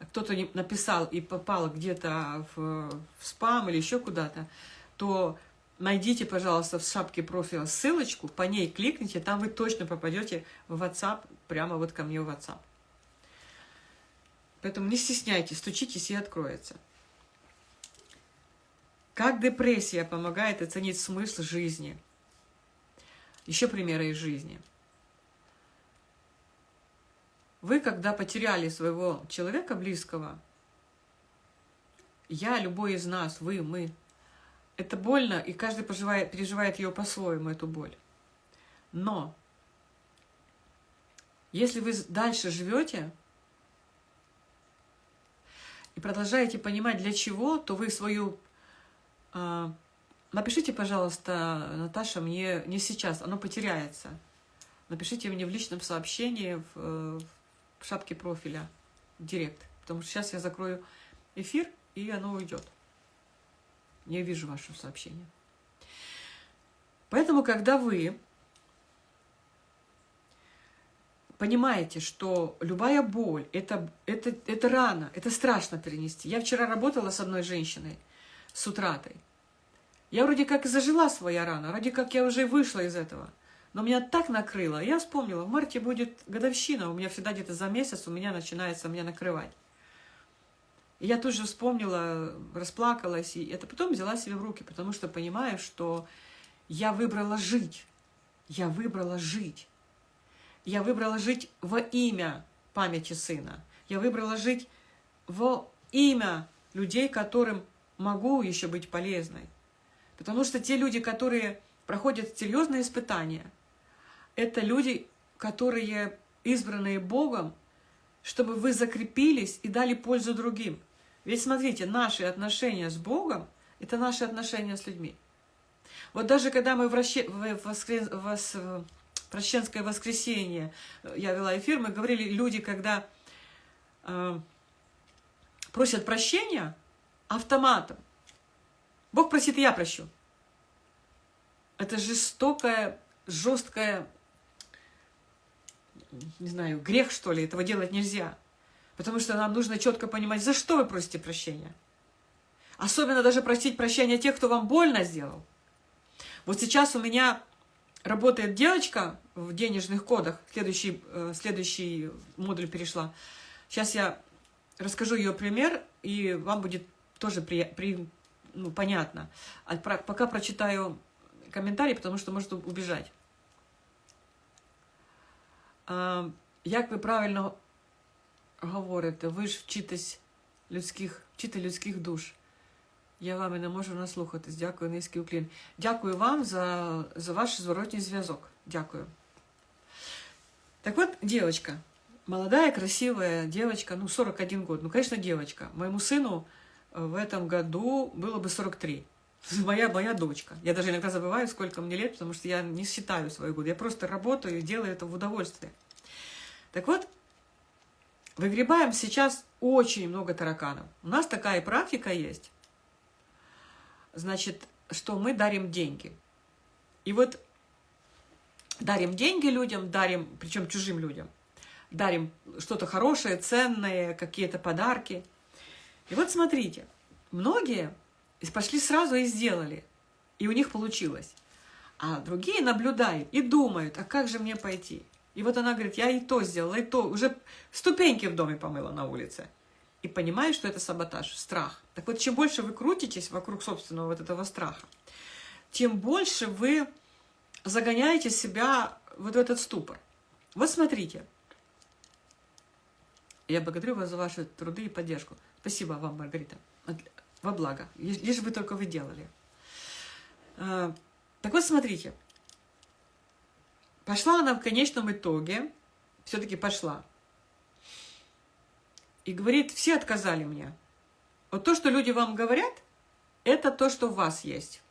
кто-то написал и попал где-то в, в спам или еще куда-то, то найдите, пожалуйста, в шапке профиля ссылочку, по ней кликните, там вы точно попадете в WhatsApp, прямо вот ко мне в WhatsApp. Поэтому не стесняйтесь, стучитесь и откроется. Как депрессия помогает оценить смысл жизни? Еще примеры из жизни. Вы, когда потеряли своего человека близкого, я, любой из нас, вы, мы, это больно, и каждый переживает, переживает ее по-своему, эту боль. Но если вы дальше живете и продолжаете понимать, для чего, то вы свою... Э, напишите, пожалуйста, Наташа, мне не сейчас, оно потеряется. Напишите мне в личном сообщении, в, в шапке профиля, директ. Потому что сейчас я закрою эфир, и оно уйдет. Я вижу ваше сообщение. Поэтому, когда вы понимаете, что любая боль это, это, это рано, это страшно перенести. Я вчера работала с одной женщиной, с утратой. Я вроде как и зажила своя рана, вроде как я уже вышла из этого. Но меня так накрыло. Я вспомнила, в марте будет годовщина, у меня всегда где-то за месяц у меня начинается меня накрывать. И я тут же вспомнила, расплакалась, и это потом взяла себя в руки, потому что понимаю, что я выбрала жить. Я выбрала жить. Я выбрала жить во имя памяти сына. Я выбрала жить во имя людей, которым могу еще быть полезной. Потому что те люди, которые проходят серьезные испытания, это люди, которые избранные Богом, чтобы вы закрепились и дали пользу другим. Ведь смотрите, наши отношения с Богом – это наши отношения с людьми. Вот даже когда мы в, расще... в, воскрес... в Прощенское воскресенье я вела эфир, мы говорили, люди, когда э, просят прощения автоматом, Бог просит, я прощу. Это жестокая, жесткая, не знаю, грех, что ли, этого делать нельзя. Потому что нам нужно четко понимать, за что вы просите прощения. Особенно даже просить прощения тех, кто вам больно сделал. Вот сейчас у меня работает девочка в денежных кодах. Следующий, э, следующий модуль перешла. Сейчас я расскажу ее пример, и вам будет тоже при, при, ну, понятно. А про, пока прочитаю комментарий, потому что может убежать. А, як ви правильно говорите, ви ж вчитесь людських, вчите людських душ. Я вами не можу наслухатись. Дякую, низький уклін. Дякую вам за, за ваш зворотній зв'язок. Дякую. Так вот, девочка, молодая, красивая девочка, ну, 41 год, ну, конечно, девочка. Моему сыну в этом году было бы 43. *laughs* Моя, моя дочка. Я даже иногда забываю, сколько мне лет, потому что я не считаю свои годы. Я просто работаю и делаю это в удовольствие. Так вот, Выгребаем сейчас очень много тараканов. У нас такая практика есть, значит, что мы дарим деньги. И вот дарим деньги людям, дарим, причем чужим людям, дарим что-то хорошее, ценное, какие-то подарки. И вот смотрите, многие пошли сразу и сделали, и у них получилось. А другие наблюдают и думают, а как же мне пойти? И вот она говорит, я и то сделала, и то. Уже ступеньки в доме помыла на улице. И понимаю, что это саботаж, страх. Так вот, чем больше вы крутитесь вокруг собственного вот этого страха, тем больше вы загоняете себя вот в этот ступор. Вот смотрите. Я благодарю вас за ваши труды и поддержку. Спасибо вам, Маргарита. Во благо. Лишь бы только вы делали. А, так вот, смотрите. Пошла она в конечном итоге, все-таки пошла. И говорит, все отказали мне. Вот то, что люди вам говорят, это то, что в вас есть.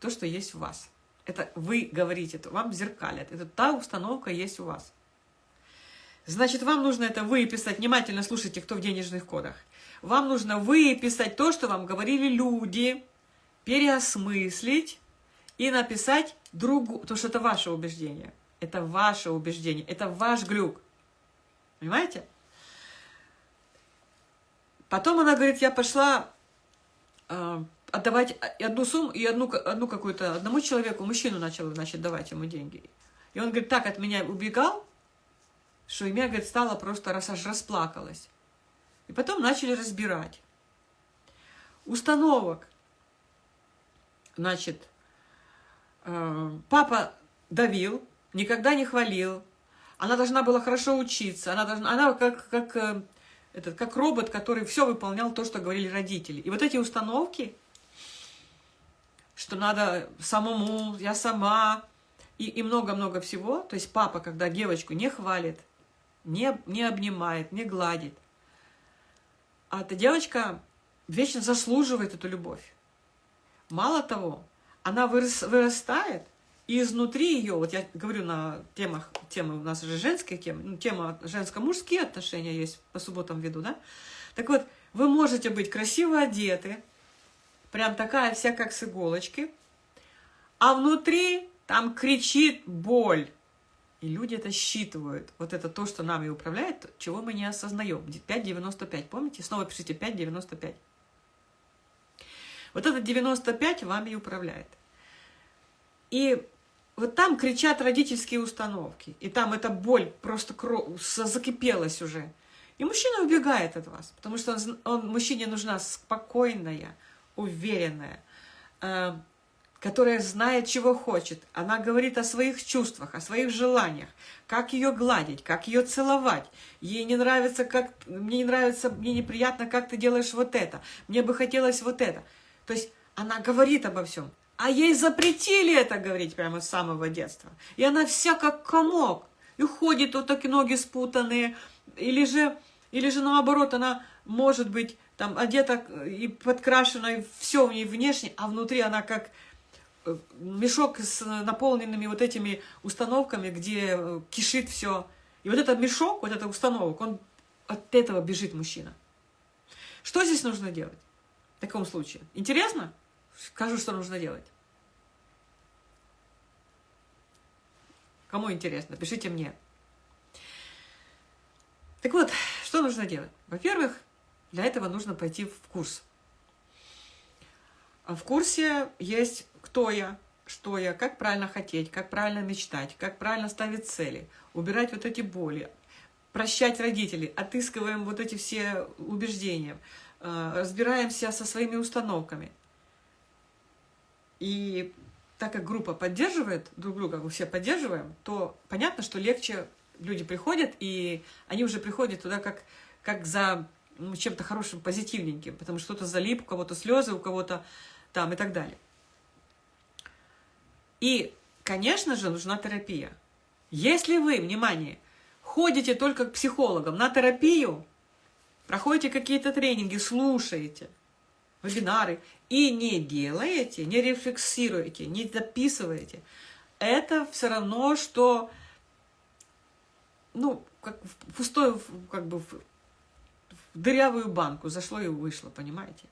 То, что есть в вас. Это вы говорите, это вам зеркалят. Это та установка есть у вас. Значит, вам нужно это выписать. Внимательно слушайте, кто в денежных кодах. Вам нужно выписать то, что вам говорили люди, переосмыслить и написать другу, потому что это ваше убеждение. Это ваше убеждение, это ваш глюк. Понимаете? Потом она говорит, я пошла э, отдавать одну сумму и одну, одну какую-то, одному человеку, мужчину начала, значит, давать ему деньги. И он, говорит, так от меня убегал, что меня, говорит, стало просто, раз аж расплакалась. И потом начали разбирать. Установок. Значит, э, папа давил, никогда не хвалил. Она должна была хорошо учиться. Она, должна, она как, как, э, этот, как робот, который все выполнял то, что говорили родители. И вот эти установки, что надо самому, я сама, и много-много всего. То есть папа, когда девочку не хвалит, не, не обнимает, не гладит, а эта девочка вечно заслуживает эту любовь. Мало того, она вырос, вырастает, и изнутри ее, вот я говорю на темах, темы у нас же женская тема, ну, тема женско-мужские отношения есть, по субботам веду, да? Так вот, вы можете быть красиво одеты, прям такая вся, как с иголочки, а внутри там кричит боль. И люди это считывают. Вот это то, что нами управляет, чего мы не осознаем. 5,95, помните? Снова пишите 5,95. Вот это 95 вами управляет. И вот там кричат родительские установки. И там эта боль просто закипелась уже. И мужчина убегает от вас, потому что он, он, мужчине нужна спокойная, уверенная, э, которая знает, чего хочет. Она говорит о своих чувствах, о своих желаниях, как ее гладить, как ее целовать. Ей не нравится, как мне не нравится, мне неприятно, как ты делаешь вот это. Мне бы хотелось вот это. То есть она говорит обо всем. А ей запретили это говорить прямо с самого детства. И она вся как комок. И ходит вот такие ноги спутанные. Или же, или же наоборот, она может быть там одета и подкрашена, и все в ней внешне, а внутри она как мешок с наполненными вот этими установками, где э, кишит все. И вот этот мешок, вот этот установок, он от этого бежит мужчина. Что здесь нужно делать в таком случае? Интересно? Скажу, что нужно делать. Кому интересно, пишите мне. Так вот, что нужно делать? Во-первых, для этого нужно пойти в курс. А в курсе есть кто я, что я, как правильно хотеть, как правильно мечтать, как правильно ставить цели, убирать вот эти боли, прощать родителей, отыскиваем вот эти все убеждения, э, разбираемся со своими установками. И так как группа поддерживает друг друга, мы все поддерживаем, то понятно, что легче люди приходят, и они уже приходят туда как, как за ну, чем-то хорошим, позитивненьким, потому что кто-то залип, у кого-то слезы, у кого-то там и так далее. И, конечно же, нужна терапия. Если вы, внимание, ходите только к психологам на терапию, проходите какие-то тренинги, слушаете вебинары и не делаете, не рефлексируете, не записываете, это все равно, что, ну, как пустой, как бы, дырявую банку, зашло и вышло, понимаете?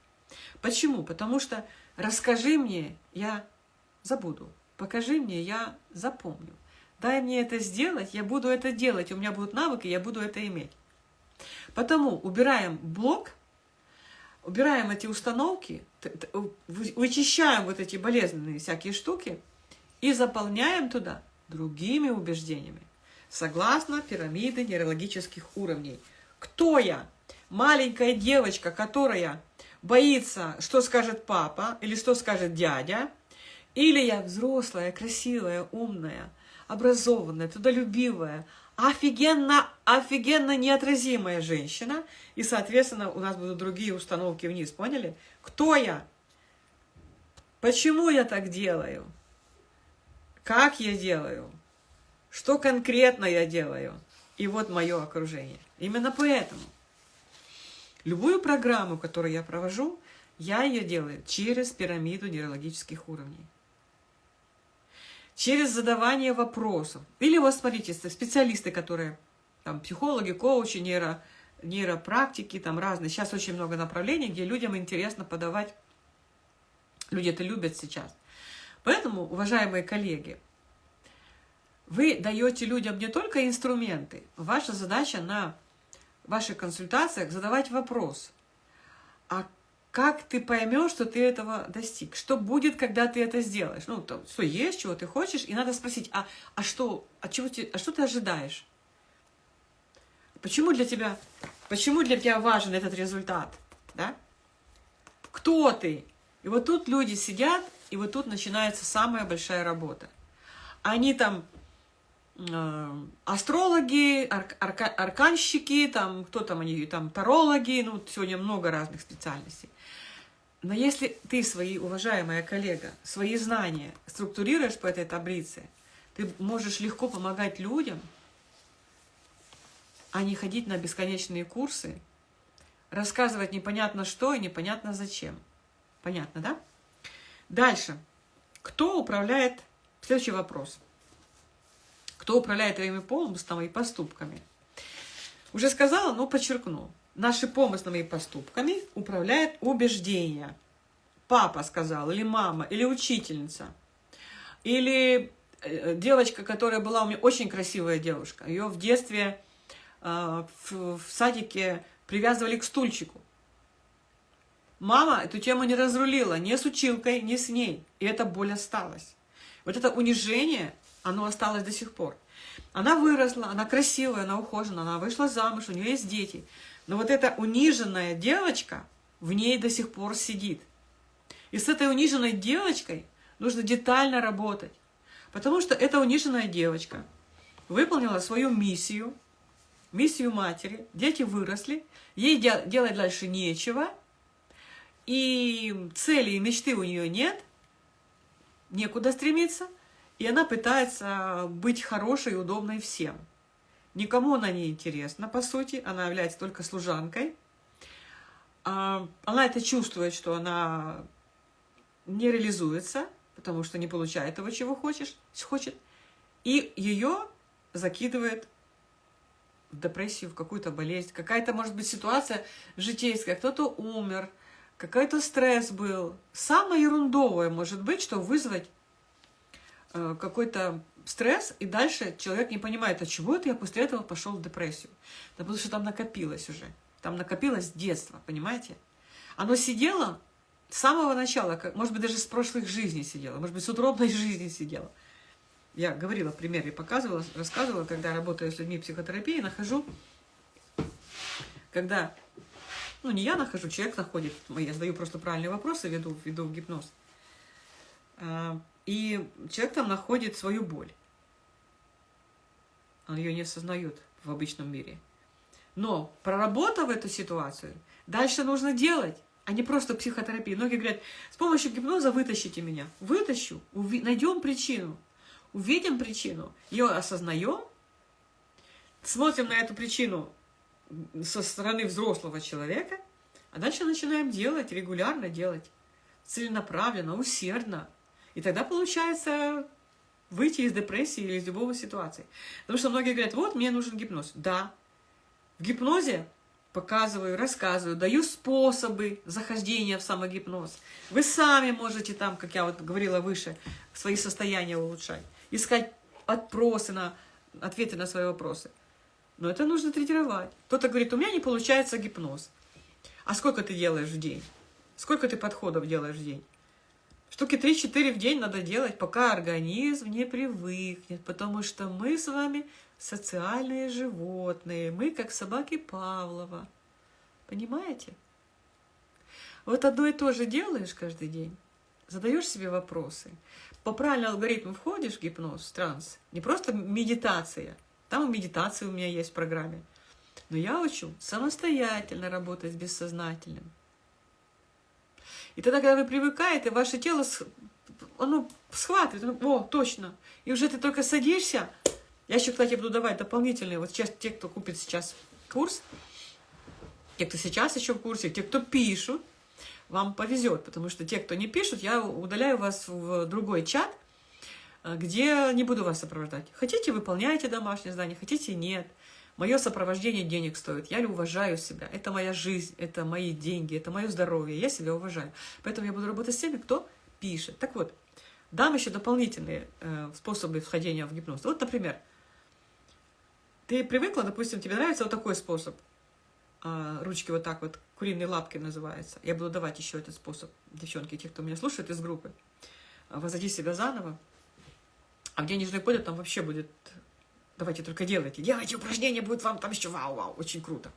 Почему? Потому что расскажи мне, я забуду. Покажи мне, я запомню. Дай мне это сделать, я буду это делать, у меня будут навыки, я буду это иметь. Потому убираем блок, убираем эти установки, вычищаем вот эти болезненные всякие штуки и заполняем туда другими убеждениями, согласно пирамиды нейрологических уровней. Кто я? маленькая девочка, которая боится, что скажет папа или что скажет дядя, или я взрослая, красивая, умная, образованная, трудолюбивая, офигенно, офигенно неотразимая женщина, и, соответственно, у нас будут другие установки вниз, поняли? Кто я? Почему я так делаю? Как я делаю? Что конкретно я делаю? И вот мое окружение. Именно поэтому Любую программу, которую я провожу, я ее делаю через пирамиду нейрологических уровней. Через задавание вопросов. Или вот смотрите, специалисты, которые там психологи, коучи, нейро, нейропрактики, там разные. Сейчас очень много направлений, где людям интересно подавать. Люди это любят сейчас. Поэтому, уважаемые коллеги, вы даете людям не только инструменты. Ваша задача на ваших консультациях задавать вопрос. Как ты поймешь, что ты этого достиг? Что будет, когда ты это сделаешь? Ну, то, что есть, чего ты хочешь, и надо спросить, а, а, что, а, чего ты, а что ты ожидаешь? Почему для тебя, почему для тебя важен этот результат? Да? Кто ты? И вот тут люди сидят, и вот тут начинается самая большая работа. Они там астрологи, арк, арка, арканщики, там, кто там они, там, тарологи, ну, сегодня много разных специальностей. Но если ты, свои, уважаемая коллега, свои знания структурируешь по этой таблице, ты можешь легко помогать людям, а не ходить на бесконечные курсы, рассказывать непонятно что и непонятно зачем. Понятно, да? Дальше. Кто управляет... Следующий вопрос. Кто управляет твоими помыслами и поступками? Уже сказала, но подчеркну. Наши помыслами и поступками управляет убеждение. Папа сказал, или мама, или учительница, или э, девочка, которая была у меня очень красивая девушка. Ее в детстве э, в, в садике привязывали к стульчику. Мама эту тему не разрулила ни с училкой, ни с ней. И эта боль осталась. Вот это унижение, оно осталось до сих пор. Она выросла, она красивая, она ухожена, она вышла замуж, у нее есть дети. Но вот эта униженная девочка в ней до сих пор сидит. И с этой униженной девочкой нужно детально работать. Потому что эта униженная девочка выполнила свою миссию, миссию матери, дети выросли, ей делать дальше нечего, и цели и мечты у нее нет, некуда стремиться, и она пытается быть хорошей удобной всем. Никому она не интересна, по сути, она является только служанкой. А, она это чувствует, что она не реализуется, потому что не получает того, чего хочешь, хочет, и ее закидывает в депрессию, в какую-то болезнь. Какая-то, может быть, ситуация житейская, кто-то умер, какой-то стресс был. Самое ерундовое может быть, что вызвать какой-то стресс, и дальше человек не понимает, а чего это я после этого пошел в депрессию. Да потому что там накопилось уже. Там накопилось детство, понимаете? Оно сидело с самого начала, как, может быть, даже с прошлых жизней сидело, может быть, с утробной *laughs* жизни сидело. Я говорила в примере, показывала, рассказывала, когда работаю с людьми психотерапии, нахожу, когда, ну, не я нахожу, человек находит, я задаю просто правильные вопросы, веду, веду в гипноз. И человек там находит свою боль. Он ее не осознает в обычном мире. Но проработав эту ситуацию, дальше нужно делать, а не просто психотерапия. Многие говорят, с помощью гипноза вытащите меня. Вытащу, найдем причину, увидим причину, ее осознаем, смотрим на эту причину со стороны взрослого человека, а дальше начинаем делать, регулярно делать, целенаправленно, усердно. И тогда получается выйти из депрессии или из любого ситуации. Потому что многие говорят, вот, мне нужен гипноз. Да, в гипнозе показываю, рассказываю, даю способы захождения в самогипноз. Вы сами можете там, как я вот говорила выше, свои состояния улучшать, искать отпросы на, ответы на свои вопросы. Но это нужно тренировать. Кто-то говорит, у меня не получается гипноз. А сколько ты делаешь в день? Сколько ты подходов делаешь в день? Штуки 3-4 в день надо делать, пока организм не привыкнет, потому что мы с вами социальные животные, мы как собаки Павлова. Понимаете? Вот одно и то же делаешь каждый день, задаешь себе вопросы. По правильному алгоритму входишь в гипноз, в транс, не просто медитация, там медитация у меня есть в программе, но я учу самостоятельно работать с бессознательным. И тогда, когда вы привыкаете, ваше тело оно схватывает, о, точно. И уже ты только садишься. Я еще, кстати, буду давать дополнительные, вот сейчас те, кто купит сейчас курс, те, кто сейчас еще в курсе, те, кто пишут, вам повезет, потому что те, кто не пишут, я удаляю вас в другой чат, где не буду вас сопровождать. Хотите, выполняйте домашнее задание, хотите, нет. Мое сопровождение денег стоит. Я уважаю себя. Это моя жизнь, это мои деньги, это мое здоровье. Я себя уважаю. Поэтому я буду работать с теми, кто пишет. Так вот, дам еще дополнительные э, способы вхождения в гипноз. Вот, например, ты привыкла, допустим, тебе нравится вот такой способ. Э, ручки вот так вот, куриные лапки называется. Я буду давать еще этот способ, девчонки, те, кто меня слушает из группы. Возводи себя заново. А в денежный кодек там вообще будет Давайте только делайте. Делайте упражнения, будет вам там еще вау-вау, очень круто.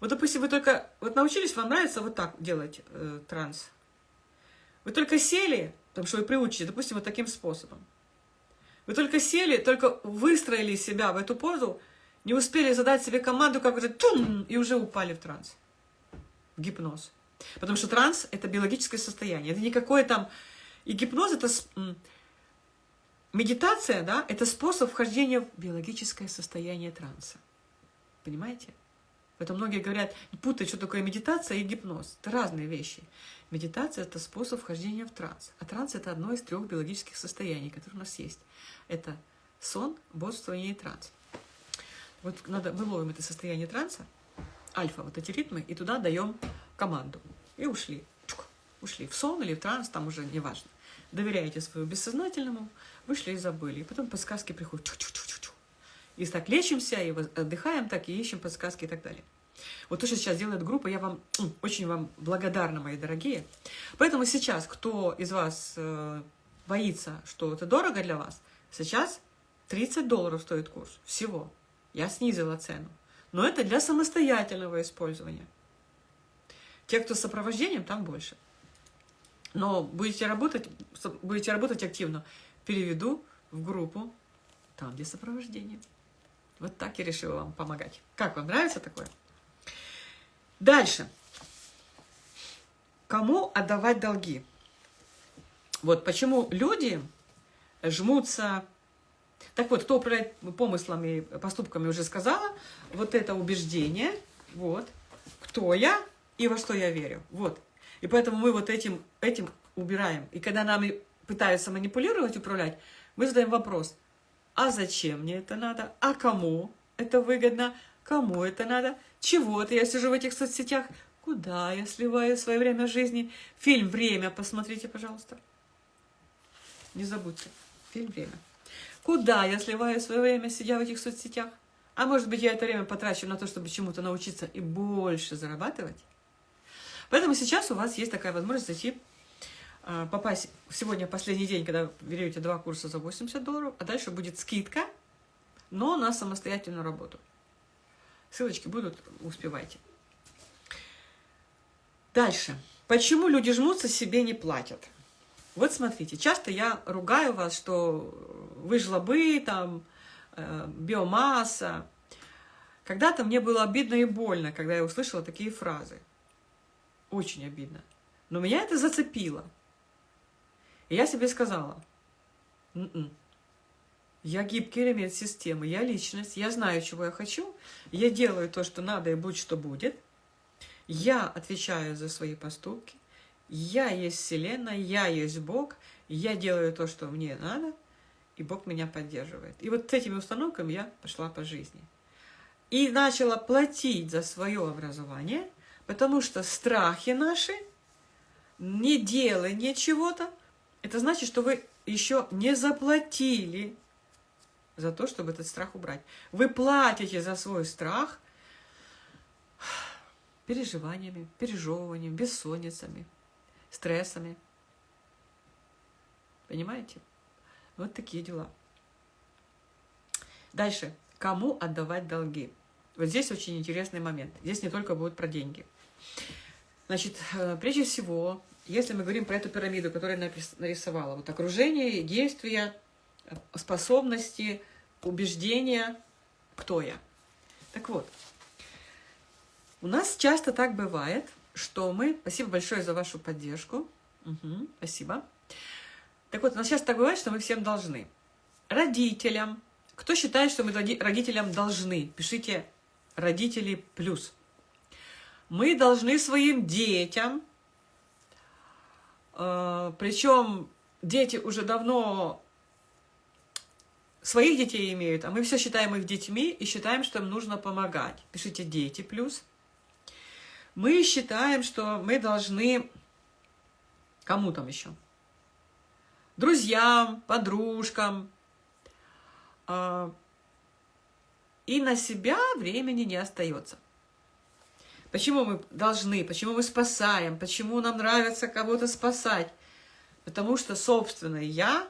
Вот, допустим, вы только вот научились, вам нравится вот так делать э, транс. Вы только сели, потому что вы приучите, допустим, вот таким способом. Вы только сели, только выстроили себя в эту позу, не успели задать себе команду, как вот тум, и уже упали в транс, в гипноз. Потому что транс – это биологическое состояние. Это никакое там... И гипноз – это Медитация, да, это способ вхождения в биологическое состояние транса. Понимаете? Поэтому многие говорят, путают, что такое медитация и гипноз. Это разные вещи. Медитация – это способ вхождения в транс. А транс – это одно из трех биологических состояний, которые у нас есть. Это сон, бодрствование и транс. Вот надо, мы ловим это состояние транса, альфа, вот эти ритмы, и туда даем команду. И ушли. Ушли в сон или в транс, там уже не важно. Доверяете своему бессознательному, вышли и забыли. И потом подсказки приходят. Чу -чу -чу -чу -чу. И так лечимся, и отдыхаем так, и ищем подсказки и так далее. Вот то, что сейчас делает группа, я вам очень вам благодарна, мои дорогие. Поэтому сейчас, кто из вас э, боится, что это дорого для вас, сейчас 30 долларов стоит курс всего. Я снизила цену. Но это для самостоятельного использования. Те, кто с сопровождением, там больше. Но будете работать, будете работать активно, переведу в группу там для сопровождения. Вот так я решила вам помогать. Как вам нравится такое? Дальше. Кому отдавать долги? Вот почему люди жмутся... Так вот, кто управляет помыслами, поступками, уже сказала. Вот это убеждение. Вот. Кто я и во что я верю. Вот. И поэтому мы вот этим, этим убираем. И когда нами пытаются манипулировать, управлять, мы задаем вопрос, а зачем мне это надо? А кому это выгодно? Кому это надо? Чего-то я сижу в этих соцсетях? Куда я сливаю свое время жизни? Фильм «Время» посмотрите, пожалуйста. Не забудьте. Фильм «Время». Куда я сливаю свое время, сидя в этих соцсетях? А может быть, я это время потрачу на то, чтобы чему-то научиться и больше зарабатывать? Поэтому сейчас у вас есть такая возможность зайти, а, попасть сегодня последний день, когда берете два курса за 80 долларов, а дальше будет скидка, но на самостоятельную работу. Ссылочки будут, успевайте. Дальше. Почему люди жмутся, себе не платят? Вот смотрите, часто я ругаю вас, что вы жлобы, там, э, биомасса. Когда-то мне было обидно и больно, когда я услышала такие фразы. Очень обидно. Но меня это зацепило. И я себе сказала, Н «М-м, -н, я гибкий элемент системы, я личность, я знаю, чего я хочу, я делаю то, что надо, и будь что будет. Я отвечаю за свои поступки, я есть Вселенная, я есть Бог, я делаю то, что мне надо, и Бог меня поддерживает. И вот с этими установками я пошла по жизни. И начала платить за свое образование – Потому что страхи наши, не делание чего-то, это значит, что вы еще не заплатили за то, чтобы этот страх убрать. Вы платите за свой страх переживаниями, пережевыванием, бессонницами, стрессами. Понимаете? Вот такие дела. Дальше. Кому отдавать долги? Вот здесь очень интересный момент. Здесь не только будет про деньги. Значит, э, прежде всего, если мы говорим про эту пирамиду, которую я нарисовала, вот окружение, действия, способности, убеждения, кто я. Так вот, у нас часто так бывает, что мы... Спасибо большое за вашу поддержку. Угу, спасибо. Так вот, у нас часто так бывает, что мы всем должны. Родителям. Кто считает, что мы родителям должны? Пишите родители плюс. Мы должны своим детям, э, причем дети уже давно своих детей имеют, а мы все считаем их детьми и считаем, что им нужно помогать. Пишите «дети» плюс. Мы считаем, что мы должны... Кому там еще? Друзьям, подружкам. А, и на себя времени не остается. Почему мы должны, почему мы спасаем, почему нам нравится кого-то спасать? Потому что собственное «я»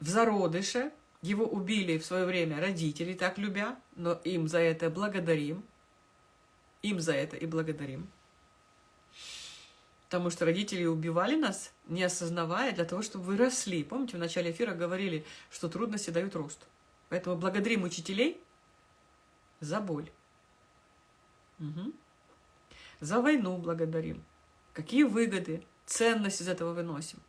в зародыше, его убили в свое время родители, так любя, но им за это благодарим, им за это и благодарим. Потому что родители убивали нас, не осознавая, для того, чтобы вы росли. Помните, в начале эфира говорили, что трудности дают рост. Поэтому благодарим учителей за боль. Угу. За войну благодарим. Какие выгоды, ценность из этого выносим.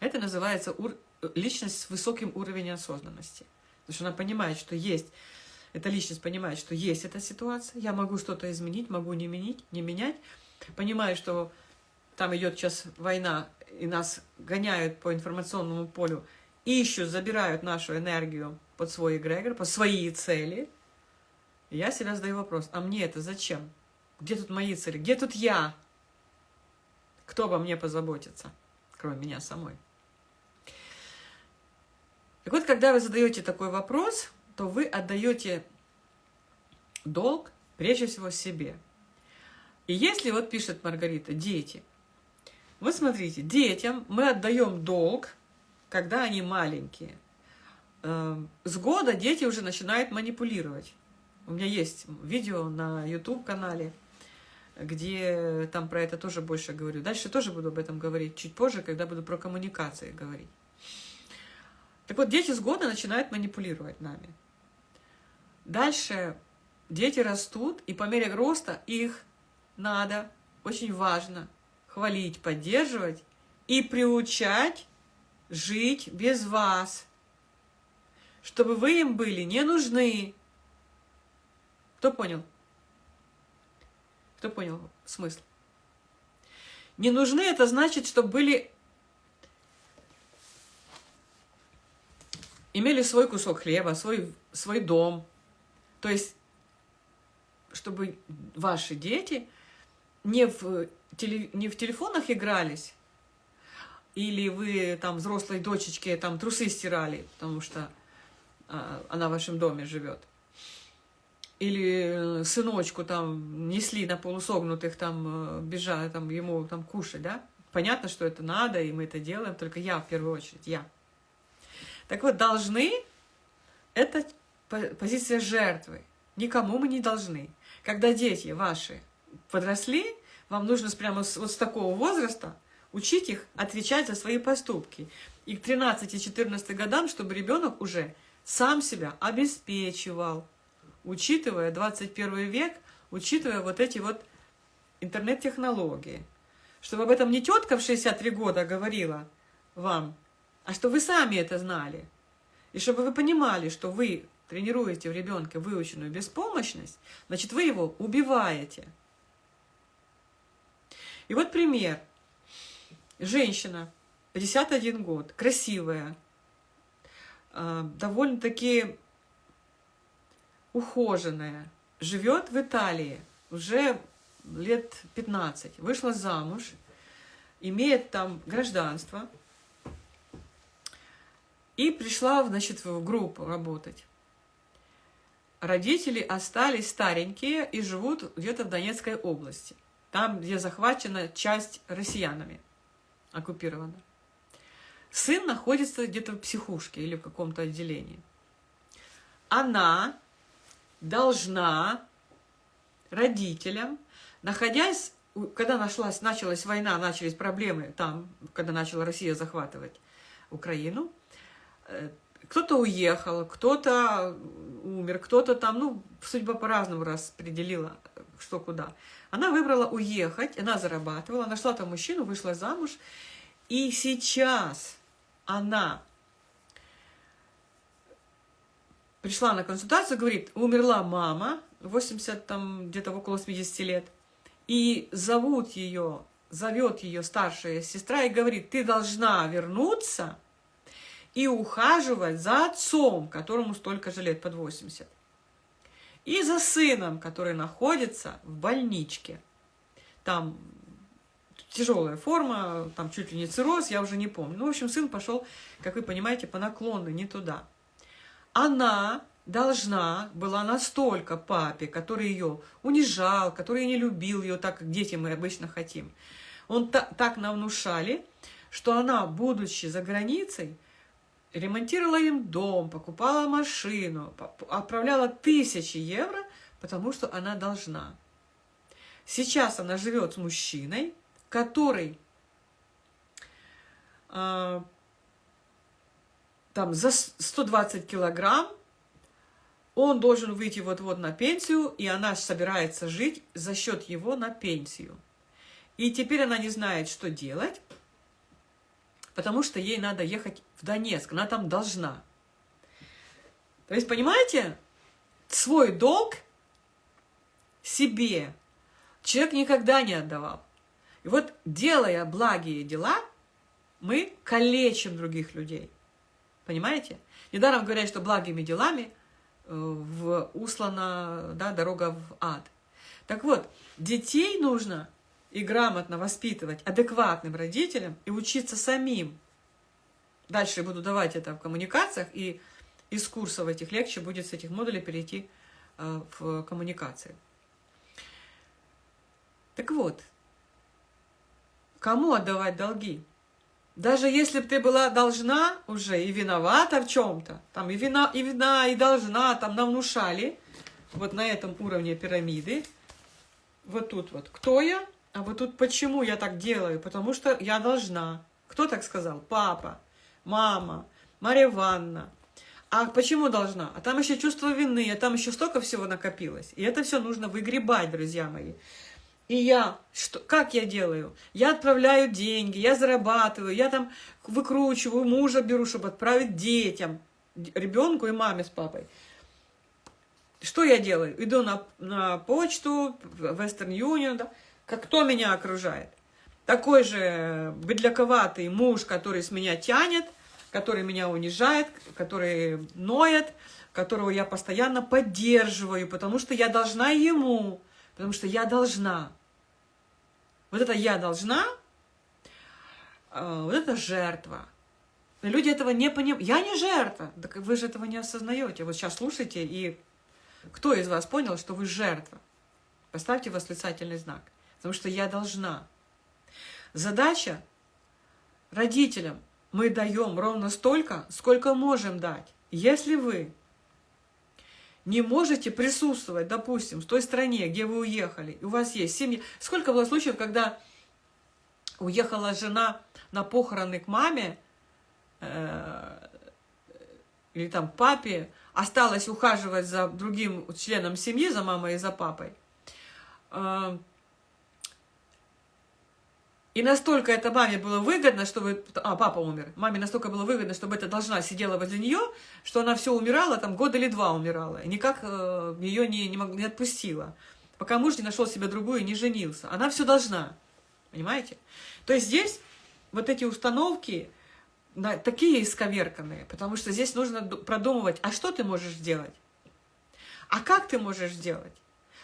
Это называется ур личность с высоким уровнем осознанности. Потому что она понимает, что есть, эта личность понимает, что есть эта ситуация, я могу что-то изменить, могу не менять, не менять, понимаю, что там идет сейчас война, и нас гоняют по информационному полю, ищут, забирают нашу энергию под свой эгрегор, под свои цели, я себя задаю вопрос, а мне это зачем? Где тут мои цели? Где тут я? Кто обо мне позаботится, кроме меня самой? Так вот, когда вы задаете такой вопрос, то вы отдаете долг прежде всего себе. И если, вот пишет Маргарита, дети, вот смотрите, детям мы отдаем долг, когда они маленькие. Эм, с года дети уже начинают манипулировать. У меня есть видео на YouTube-канале, где там про это тоже больше говорю. Дальше тоже буду об этом говорить, чуть позже, когда буду про коммуникации говорить. Так вот, дети с года начинают манипулировать нами. Дальше дети растут, и по мере роста их надо, очень важно, хвалить, поддерживать и приучать жить без вас, чтобы вы им были не нужны. Кто понял? Кто понял смысл? Не нужны, это значит, чтобы были имели свой кусок хлеба, свой, свой дом. То есть, чтобы ваши дети не в, теле, не в телефонах игрались, или вы там взрослой дочечке там трусы стирали, потому что а, она в вашем доме живет. Или сыночку там несли на полусогнутых, там э, бежали, там ему там кушать, да? Понятно, что это надо, и мы это делаем, только я в первую очередь, я. Так вот, должны – это позиция жертвы. Никому мы не должны. Когда дети ваши подросли, вам нужно прямо с, вот с такого возраста учить их отвечать за свои поступки. И к 13-14 годам, чтобы ребенок уже сам себя обеспечивал, учитывая 21 век, учитывая вот эти вот интернет-технологии. Чтобы об этом не тетка в 63 года говорила вам, а что вы сами это знали. И чтобы вы понимали, что вы тренируете в ребенке выученную беспомощность, значит, вы его убиваете. И вот пример. Женщина, 51 год, красивая, а, довольно-таки ухоженная, живет в Италии уже лет 15, вышла замуж, имеет там гражданство – и пришла, значит, в группу работать. Родители остались старенькие и живут где-то в Донецкой области. Там, где захвачена часть россиянами, оккупирована. Сын находится где-то в психушке или в каком-то отделении. Она должна родителям, находясь, когда нашлась, началась война, начались проблемы там, когда начала Россия захватывать Украину, Э, кто-то уехал, кто-то умер, кто-то там, ну, судьба по-разному распределила, что куда. Она выбрала уехать, она зарабатывала, нашла там мужчину, вышла замуж, и сейчас она пришла на консультацию, говорит, умерла мама, 80, там, где-то около 80 лет, и зовут ее, зовет ее старшая сестра и говорит, ты должна вернуться, и ухаживать за отцом, которому столько же лет, под 80. И за сыном, который находится в больничке. Там тяжелая форма, там чуть ли не цирроз, я уже не помню. Ну, в общем, сын пошел, как вы понимаете, по наклонной, не туда. Она должна была настолько папе, который ее унижал, который не любил ее так, как дети мы обычно хотим. Он та, так нам внушали, что она, будучи за границей, ремонтировала им дом, покупала машину, отправляла тысячи евро, потому что она должна. Сейчас она живет с мужчиной, который э, там за 120 килограмм, он должен выйти вот-вот на пенсию, и она собирается жить за счет его на пенсию. И теперь она не знает, что делать, потому что ей надо ехать в Донецк, она там должна. То есть, понимаете, свой долг себе человек никогда не отдавал. И вот, делая благие дела, мы калечим других людей. Понимаете? Недаром говорят, что благими делами э, в, услана да, дорога в ад. Так вот, детей нужно и грамотно воспитывать адекватным родителям и учиться самим. Дальше буду давать это в коммуникациях, и из курсов этих легче будет с этих модулей перейти э, в коммуникации. Так вот, Кому отдавать долги? Даже если бы ты была должна уже и виновата в чем-то, там и вина, и вина, и должна, там нам внушали, вот на этом уровне пирамиды, вот тут вот, кто я, а вот тут почему я так делаю, потому что я должна. Кто так сказал? Папа, мама, Мария Ивановна. А почему должна? А там еще чувство вины, а там еще столько всего накопилось. И это все нужно выгребать, друзья мои. И я, что, как я делаю? Я отправляю деньги, я зарабатываю, я там выкручиваю, мужа беру, чтобы отправить детям, ребенку и маме с папой. Что я делаю? Иду на, на почту, Western Union, да? как кто меня окружает. Такой же бедляковатый муж, который с меня тянет, который меня унижает, который ноет, которого я постоянно поддерживаю, потому что я должна ему потому что я должна. Вот это я должна, а, вот это жертва. люди этого не понимают. Я не жертва. Так вы же этого не осознаете. Вот сейчас слушайте, и кто из вас понял, что вы жертва? Поставьте восклицательный знак. Потому что я должна. Задача родителям. Мы даем ровно столько, сколько можем дать. Если вы не можете присутствовать, допустим, в той стране, где вы уехали, и у вас есть семья. Сколько было случаев, когда уехала жена на похороны к маме э, или там папе, осталась ухаживать за другим членом семьи, за мамой и за папой, э, и настолько это маме было выгодно, чтобы... А, папа умер. Маме настолько было выгодно, чтобы эта должна сидела возле нее, что она все умирала, там год или два умирала. И никак э, ее не, не, не отпустила. Пока муж не нашел себе другую и не женился. Она все должна. Понимаете? То есть здесь вот эти установки да, такие исковерканные, потому что здесь нужно продумывать, а что ты можешь сделать? А как ты можешь сделать?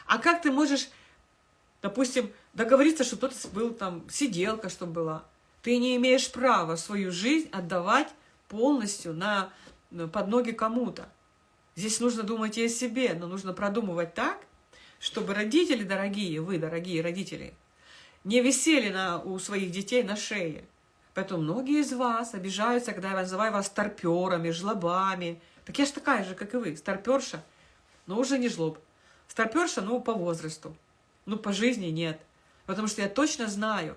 А как ты можешь Допустим, договориться, что кто-то был там, сиделка, чтобы была. Ты не имеешь права свою жизнь отдавать полностью на, под ноги кому-то. Здесь нужно думать и о себе, но нужно продумывать так, чтобы родители дорогие, вы, дорогие родители, не висели на, у своих детей на шее. Поэтому многие из вас обижаются, когда я называю вас старперами, жлобами. Так я же такая же, как и вы, старперша, но уже не жлоб. Старперша, ну, по возрасту. Ну, по жизни нет. Потому что я точно знаю.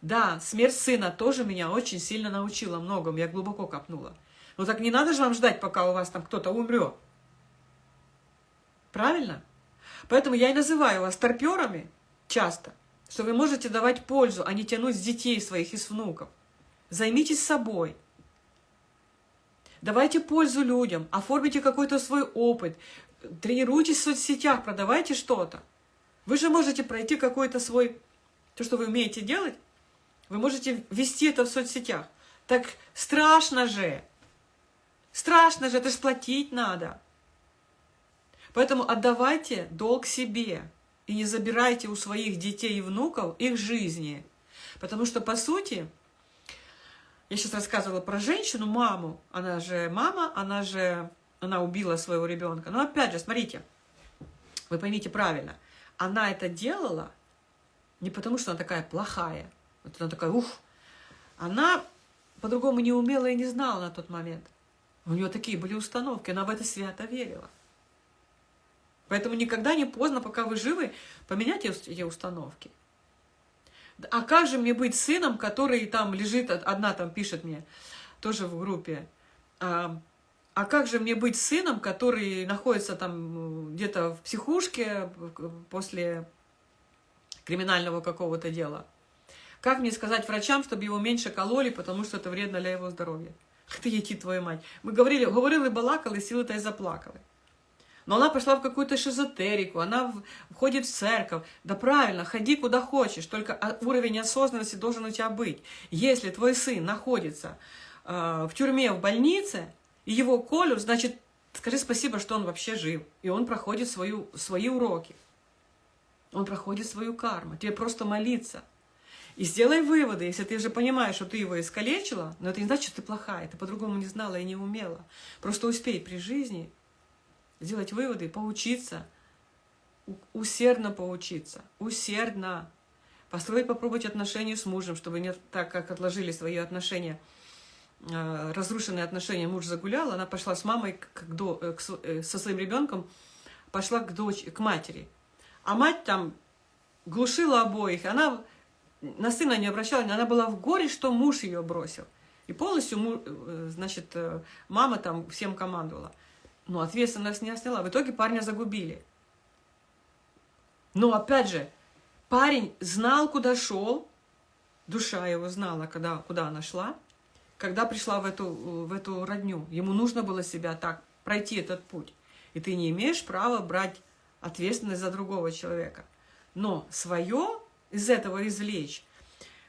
Да, смерть сына тоже меня очень сильно научила многому. Я глубоко копнула. Но так не надо же вам ждать, пока у вас там кто-то умрет. Правильно? Поэтому я и называю вас торперами часто, что вы можете давать пользу, а не тянуть с детей своих и с внуков. Займитесь собой. Давайте пользу людям, оформите какой-то свой опыт, тренируйтесь в соцсетях, продавайте что-то. Вы же можете пройти какой-то свой, то, что вы умеете делать, вы можете вести это в соцсетях. Так страшно же, Страшно же, это же платить надо. Поэтому отдавайте долг себе и не забирайте у своих детей и внуков их жизни. Потому что, по сути, я сейчас рассказывала про женщину, маму, она же мама, она же, она убила своего ребенка. Но опять же, смотрите, вы поймите правильно, она это делала не потому, что она такая плохая, вот она такая, ух, она по-другому не умела и не знала на тот момент. У нее такие были установки, она в это свято верила. Поэтому никогда не поздно, пока вы живы, поменять эти установки. А как же мне быть сыном, который там лежит, одна там пишет мне, тоже в группе, а, а как же мне быть сыном, который находится там где-то в психушке после криминального какого-то дела? Как мне сказать врачам, чтобы его меньше кололи, потому что это вредно для его здоровья? *laughs* Ты, ети твою мать. Мы говорили, говорили, балакали, силы-то и заплакали. Но она пошла в какую-то шизотерику, она входит в церковь. Да правильно, ходи куда хочешь, только уровень осознанности должен у тебя быть. Если твой сын находится э, в тюрьме, в больнице, и его колют, значит, скажи спасибо, что он вообще жив. И он проходит свою, свои уроки. Он проходит свою карму. Тебе просто молиться. И сделай выводы, если ты уже понимаешь, что ты его искалечила, но это не значит, что ты плохая, ты по-другому не знала и не умела. Просто успей при жизни сделать выводы, поучиться, усердно поучиться, усердно. Построить, попробовать отношения с мужем, чтобы не так, как отложили свои отношения, разрушенные отношения, муж загулял, она пошла с мамой к, до, э, к, э, со своим ребенком, пошла к, дочь, к матери. А мать там глушила обоих, она на сына не обращала, она была в горе, что муж ее бросил. И полностью, значит, мама там всем командовала. Но ответственность не сняла. В итоге парня загубили. Но опять же, парень знал, куда шел, душа его знала, когда, куда она шла, когда пришла в эту, в эту родню. Ему нужно было себя так пройти этот путь. И ты не имеешь права брать ответственность за другого человека. Но свое из этого извлечь,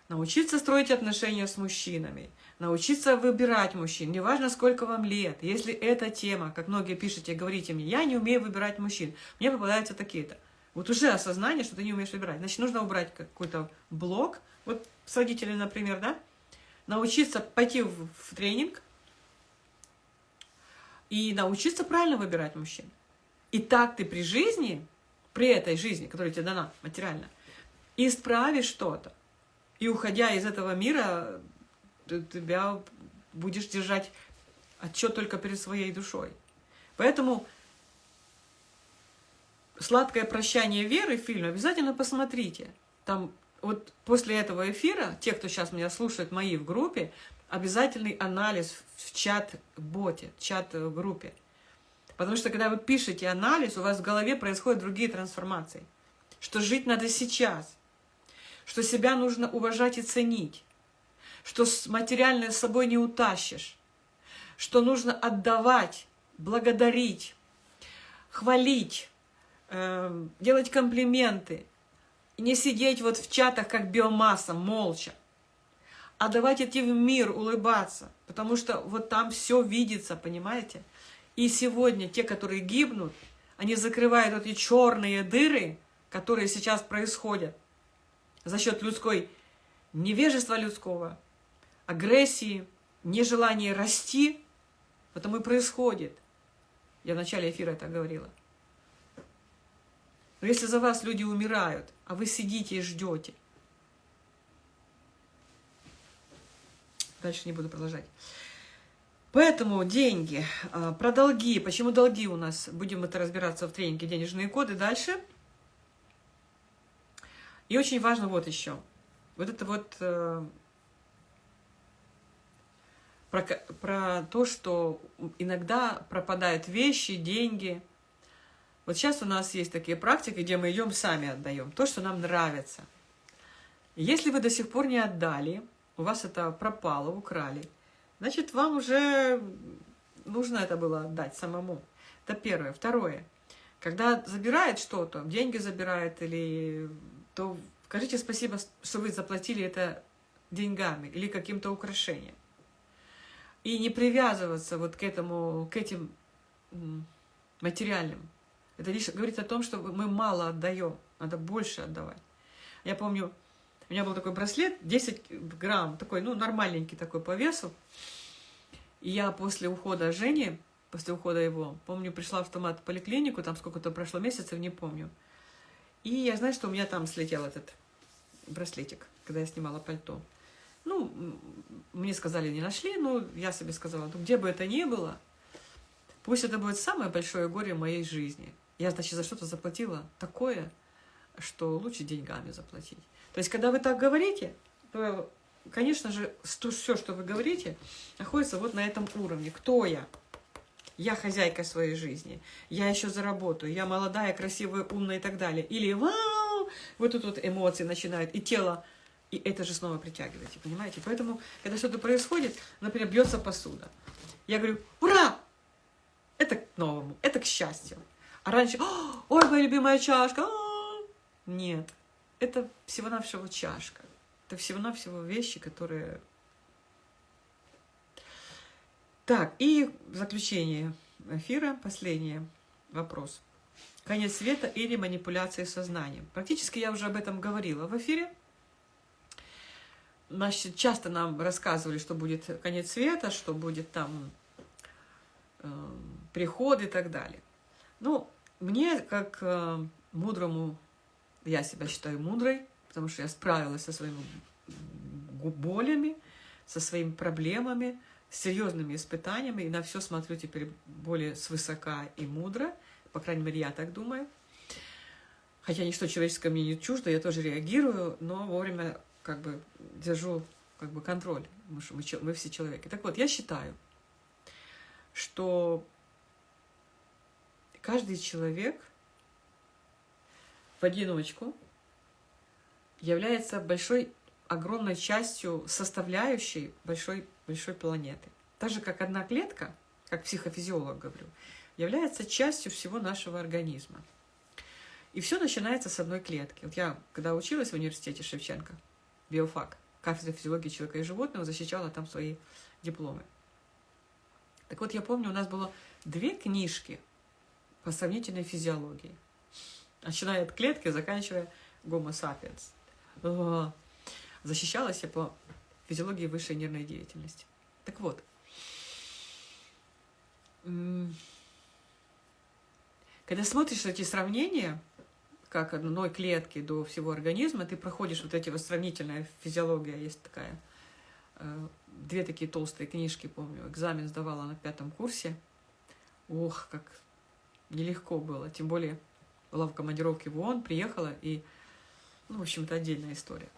научиться строить отношения с мужчинами – научиться выбирать мужчин, неважно, сколько вам лет. Если эта тема, как многие пишете, говорите мне, я не умею выбирать мужчин, мне попадаются такие-то. Вот уже осознание, что ты не умеешь выбирать. Значит, нужно убрать какой-то блок, вот с родителями, например, да, научиться пойти в, в тренинг и научиться правильно выбирать мужчин. И так ты при жизни, при этой жизни, которая тебе дана материально, исправишь что-то. И уходя из этого мира, ты тебя будешь держать отчет только перед своей душой. Поэтому «Сладкое прощание веры» фильм обязательно посмотрите. Там вот после этого эфира, те, кто сейчас меня слушает, мои в группе, обязательный анализ в чат-боте, чат-группе. Потому что когда вы пишете анализ, у вас в голове происходят другие трансформации. Что жить надо сейчас, что себя нужно уважать и ценить, что материальное с собой не утащишь, что нужно отдавать, благодарить, хвалить, э, делать комплименты, не сидеть вот в чатах как биомасса, молча, а давать идти в мир, улыбаться, потому что вот там все видится, понимаете? И сегодня те, которые гибнут, они закрывают эти черные дыры, которые сейчас происходят за счет людской невежества людского, агрессии, нежелание расти, потому и происходит. Я в начале эфира это говорила. Но если за вас люди умирают, а вы сидите и ждете, дальше не буду продолжать. Поэтому деньги, а, про долги, почему долги у нас, будем это разбираться в тренинге «Денежные коды» дальше. И очень важно вот еще, вот это вот э, про, про то, что иногда пропадают вещи, деньги. Вот сейчас у нас есть такие практики, где мы идем сами отдаем, то, что нам нравится. Если вы до сих пор не отдали, у вас это пропало, украли, значит, вам уже нужно это было отдать самому. Это первое. Второе. Когда забирает что-то, деньги забирает, или, то скажите спасибо, что вы заплатили это деньгами или каким-то украшением. и не привязываться вот к этому, к этим материальным. Это лишь говорит о том, что мы мало отдаем, надо больше отдавать. Я помню, у меня был такой браслет, 10 грамм, такой, ну, нормальненький такой по весу. И я после ухода Жени, после ухода его, помню, пришла в автомат в поликлинику, там сколько-то прошло месяцев, не помню. И я знаю, что у меня там слетел этот браслетик, когда я снимала пальто. Ну, мне сказали, не нашли, но я себе сказала, ну, где бы это ни было, пусть это будет самое большое горе в моей жизни. Я, значит, за что-то заплатила такое, что лучше деньгами заплатить. То есть, когда вы так говорите, то, конечно же, все, что вы говорите, находится вот на этом уровне. Кто я? Я хозяйка своей жизни. Я еще заработаю. Я молодая, красивая, умная и так далее. Или вау! Вот тут вот эмоции начинают. И тело и это же снова притягиваете, понимаете? Поэтому, когда что-то происходит, например, бьется посуда. Я говорю, ура! Это к новому, это к счастью. А раньше, ой, моя любимая чашка. Нет, это всего-навсего чашка. Это всего-навсего вещи, которые... Так, и заключение эфира последний вопрос. Конец света или манипуляции сознанием. Практически я уже об этом говорила в эфире. Значит, часто нам рассказывали, что будет конец света, что будет там э, приход и так далее. Ну, мне, как э, мудрому, я себя считаю мудрой, потому что я справилась со своими болями, со своими проблемами, с серьезными испытаниями, и на все смотрю теперь более свысока и мудро, по крайней мере, я так думаю. Хотя ничто человеческое мне не чуждо, я тоже реагирую, но вовремя как бы держу как бы контроль, потому что мы, мы все человеки. Так вот, я считаю, что каждый человек в одиночку является большой, огромной частью составляющей большой, большой планеты. Так же, как одна клетка, как психофизиолог говорю, является частью всего нашего организма. И все начинается с одной клетки. Вот я, когда училась в университете Шевченко, биофак, кафедра физиологии человека и животного, защищала там свои дипломы. Так вот, я помню, у нас было две книжки по сравнительной физиологии. Начиная от клетки, заканчивая Homo sapiens. Защищалась я по физиологии высшей нервной деятельности. Так вот, когда смотришь эти сравнения, как одной клетки до всего организма, ты проходишь вот эти вот сравнительная физиология, есть такая, э, две такие толстые книжки, помню, экзамен сдавала на пятом курсе. Ох, как нелегко было, тем более была в командировке в ООН, приехала, и, ну, в общем-то, отдельная история.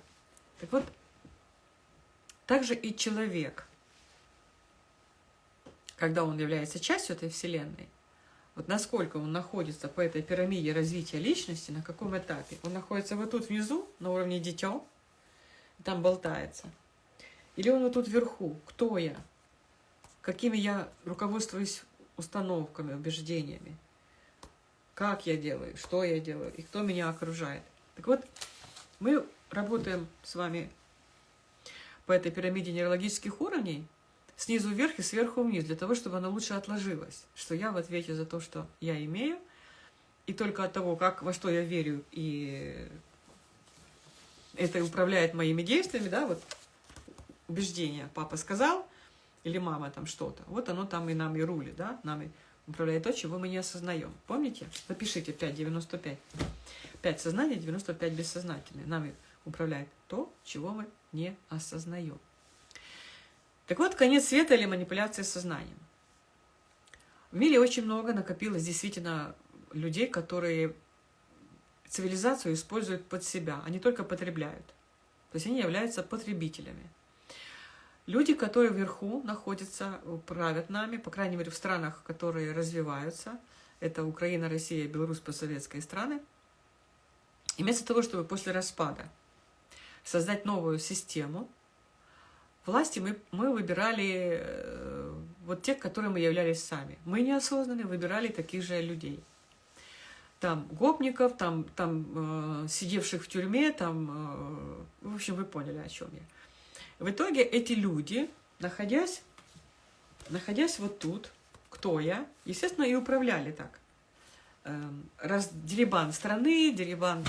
Так вот, также и человек, когда он является частью этой Вселенной, вот насколько он находится по этой пирамиде развития личности, на каком этапе. Он находится вот тут внизу, на уровне дитё, там болтается. Или он вот тут вверху, кто я, какими я руководствуюсь установками, убеждениями, как я делаю, что я делаю и кто меня окружает. Так вот, мы работаем с вами по этой пирамиде нейрологических уровней, снизу вверх и сверху вниз, для того, чтобы оно лучше отложилось, что я в ответе за то, что я имею, и только от того, как, во что я верю, и это управляет моими действиями, да, вот убеждение. Папа сказал, или мама там что-то, вот оно там и нам и рулит, да, нами управляет то, чего мы не осознаем. Помните? Запишите 5,95. 5 сознания, 95 бессознательное. Нами управляет то, чего мы не осознаем. Так вот, конец света или манипуляция сознанием. В мире очень много накопилось действительно людей, которые цивилизацию используют под себя, они только потребляют. То есть они являются потребителями. Люди, которые вверху находятся, правят нами, по крайней мере в странах, которые развиваются, это Украина, Россия, Беларусь, постсоветские страны, и вместо того, чтобы после распада создать новую систему, власти мы, мы выбирали э, вот тех, которые мы являлись сами. Мы неосознанно выбирали таких же людей. Там гопников, там, там э, сидевших в тюрьме, там, э, в общем, вы поняли, о чем я. В итоге эти люди, находясь находясь вот тут, кто я, естественно, и управляли так. Эм, раз, деребан страны, деребан.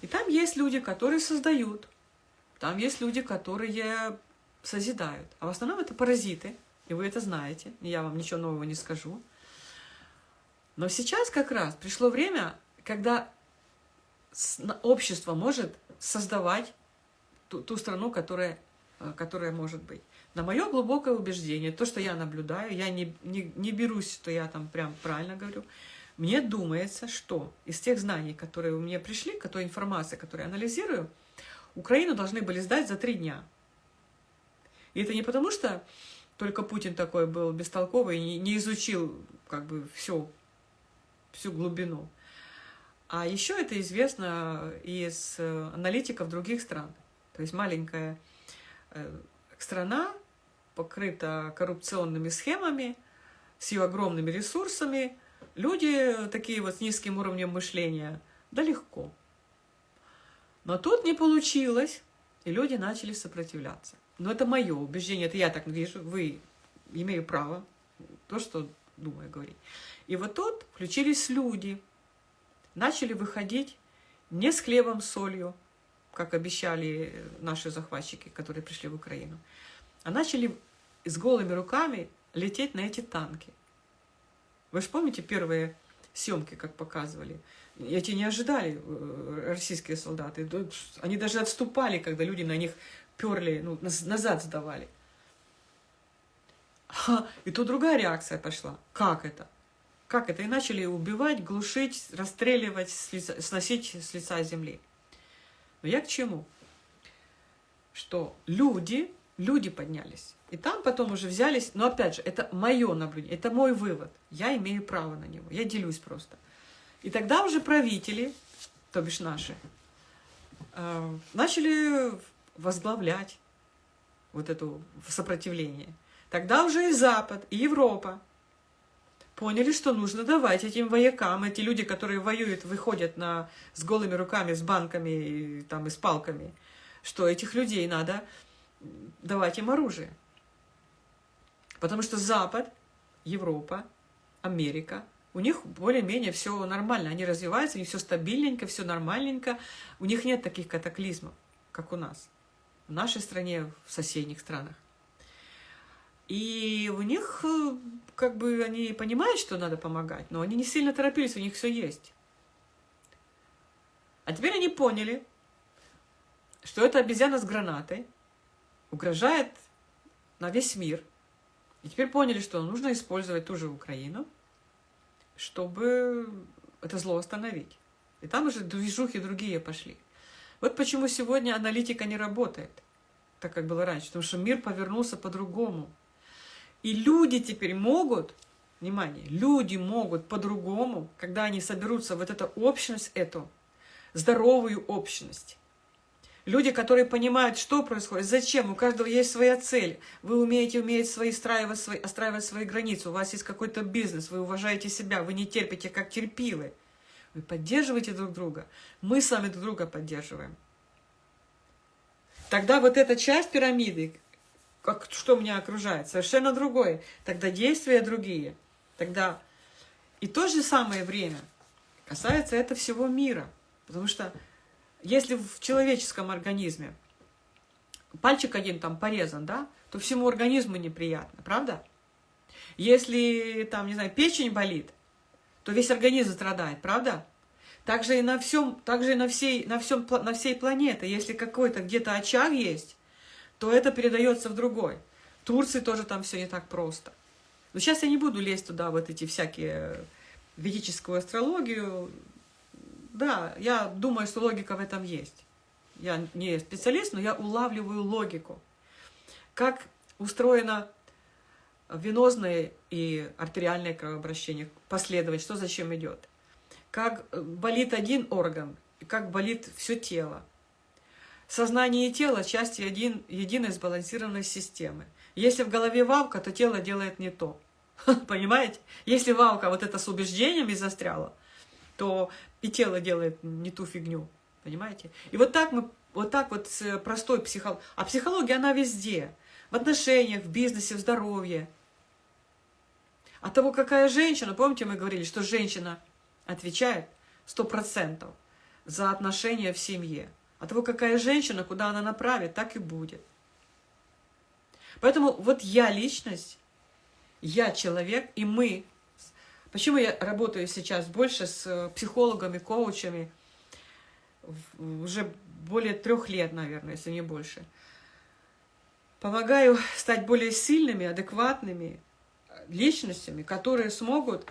И там есть люди, которые создают, там есть люди, которые созидают. А в основном это паразиты, и вы это знаете, я вам ничего нового не скажу. Но сейчас как раз пришло время, когда общество может создавать ту, ту страну, которая, которая может быть. На мое глубокое убеждение, то, что я наблюдаю, я не, не, не берусь, что я там прям правильно говорю, мне думается, что из тех знаний, которые у меня пришли, к той информации, которую я анализирую, Украину должны были сдать за три дня. И это не потому, что только Путин такой был бестолковый и не изучил как бы всю, всю глубину. А еще это известно из э, аналитиков других стран. То есть маленькая э, страна покрыта коррупционными схемами, с ее огромными ресурсами. Люди такие вот с низким уровнем мышления, да легко. Но тут не получилось, и люди начали сопротивляться. Но это мое убеждение, это я так вижу, вы имею право то, что думаю говорить. И вот тут включились люди, начали выходить не с хлебом, солью, как обещали наши захватчики, которые пришли в Украину, а начали с голыми руками лететь на эти танки. Вы же помните первые съемки, как показывали? Эти не ожидали э, российские солдаты. Они даже отступали, когда люди на них перли, ну, назад сдавали. И тут другая реакция пошла. Как это? Как это? И начали убивать, глушить, расстреливать, сносить с лица земли. Но я к чему? Что люди, люди поднялись. И там потом уже взялись, но опять же, это мое наблюдение, это мой вывод. Я имею право на него, я делюсь просто. И тогда уже правители, то бишь наши, э, начали возглавлять вот это сопротивление. Тогда уже и Запад, и Европа поняли, что нужно давать этим воякам, эти люди, которые воюют, выходят на, с голыми руками, с банками и, там, и с палками, что этих людей надо давать им оружие. Потому что Запад, Европа, Америка, у них более-менее все нормально, они развиваются, у них все стабильненько, все нормальненько, у них нет таких катаклизмов, как у нас, в нашей стране, в соседних странах. И у них, э, как бы, они понимают, что надо помогать, но они не сильно торопились, у них все есть. А теперь они поняли, что эта обезьяна с гранатой угрожает на весь мир. И теперь поняли, что нужно использовать ту же Украину, чтобы это зло остановить. И там уже движухи другие пошли. Вот почему сегодня аналитика не работает, так как было раньше, потому что мир повернулся по-другому. И люди теперь могут, внимание, люди могут по-другому, когда они соберутся, вот эту общность эту, здоровую общность. Люди, которые понимают, что происходит, зачем, у каждого есть своя цель. Вы умеете, умеете свои страивать, свои, остраивать свои границы, у вас есть какой-то бизнес, вы уважаете себя, вы не терпите, как терпилы. Вы поддерживаете друг друга, мы сами друг друга поддерживаем. Тогда вот эта часть пирамиды, как, что меня окружает, совершенно другое. Тогда действия другие. Тогда и то же самое время касается это всего мира. Потому что если в человеческом организме пальчик один там порезан, да, то всему организму неприятно, правда? Если там, не знаю, печень болит, то весь организм страдает, правда? Также и на всем, также и на всей, на всем, на всей планете. Если какой-то где-то очаг есть, то это передается в другой. В Турции тоже там все не так просто. Но сейчас я не буду лезть туда, вот эти всякие ведическую астрологию. Да, я думаю, что логика в этом есть. Я не специалист, но я улавливаю логику. Как устроено венозное и артериальное кровообращение, последовать, что зачем идет. Как болит один орган, как болит все тело. Сознание и тело – части един, единой сбалансированной системы. Если в голове валка, то тело делает не то. *laughs* Понимаете? Если валка вот это с убеждениями застряла, то и тело делает не ту фигню. Понимаете? И вот так мы, вот так вот простой психология. А психология, она везде. В отношениях, в бизнесе, в здоровье. От того, какая женщина, помните, мы говорили, что женщина отвечает сто процентов за отношения в семье. От того, какая женщина, куда она направит, так и будет. Поэтому вот я личность, я человек, и мы. Почему я работаю сейчас больше с э, психологами, коучами, уже более трех лет, наверное, если не больше. Помогаю стать более сильными, адекватными личностями, которые смогут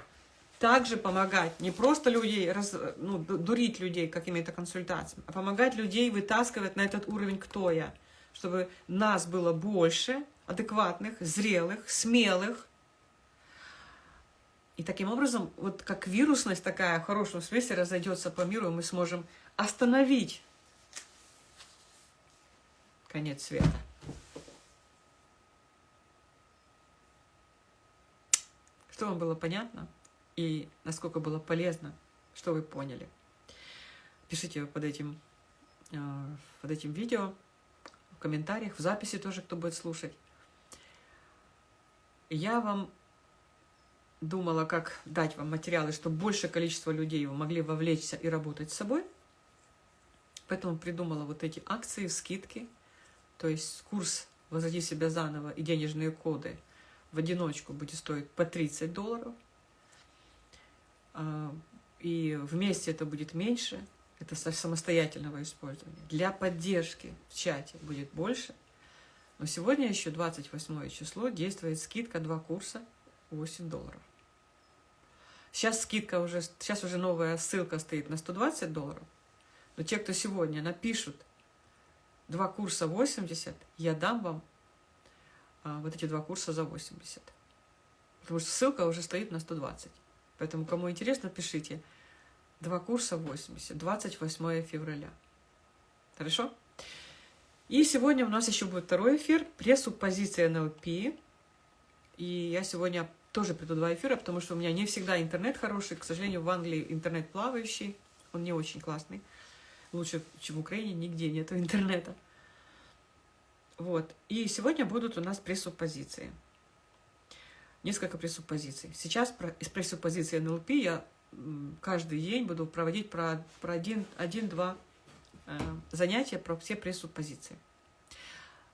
также помогать, не просто людей, раз, ну, дурить людей какими-то консультациями, а помогать людей вытаскивать на этот уровень «кто я?», чтобы нас было больше, адекватных, зрелых, смелых. И таким образом, вот как вирусность такая в хорошем смысле разойдется по миру, мы сможем остановить конец света. Что вам было понятно и насколько было полезно, что вы поняли. Пишите под этим, э, под этим видео, в комментариях, в записи тоже, кто будет слушать. Я вам думала, как дать вам материалы, чтобы большее количество людей вы могли вовлечься и работать с собой. Поэтому придумала вот эти акции, скидки, то есть курс «Возводи себя заново» и денежные коды в одиночку будет стоить по 30 долларов. А, и вместе это будет меньше, это самостоятельного использования. Для поддержки в чате будет больше – но сегодня еще 28 число, действует скидка, два курса, 8 долларов. Сейчас скидка уже, сейчас уже новая ссылка стоит на 120 долларов. Но те, кто сегодня напишут два курса 80, я дам вам а, вот эти два курса за 80. Потому что ссылка уже стоит на 120. Поэтому, кому интересно, пишите. Два курса 80, 28 февраля. Хорошо? И сегодня у нас еще будет второй эфир, пресс-суппозиция НЛП. И я сегодня тоже приду два эфира, потому что у меня не всегда интернет хороший. К сожалению, в Англии интернет плавающий, он не очень классный. Лучше, чем в Украине, нигде нету *laughs* интернета. Вот. И сегодня будут у нас пресс-суппозиции. Несколько пресс-суппозиций. Сейчас из пресс-суппозиции НЛП я каждый день буду проводить про, про один-два Э, занятия про все пресуппозиции.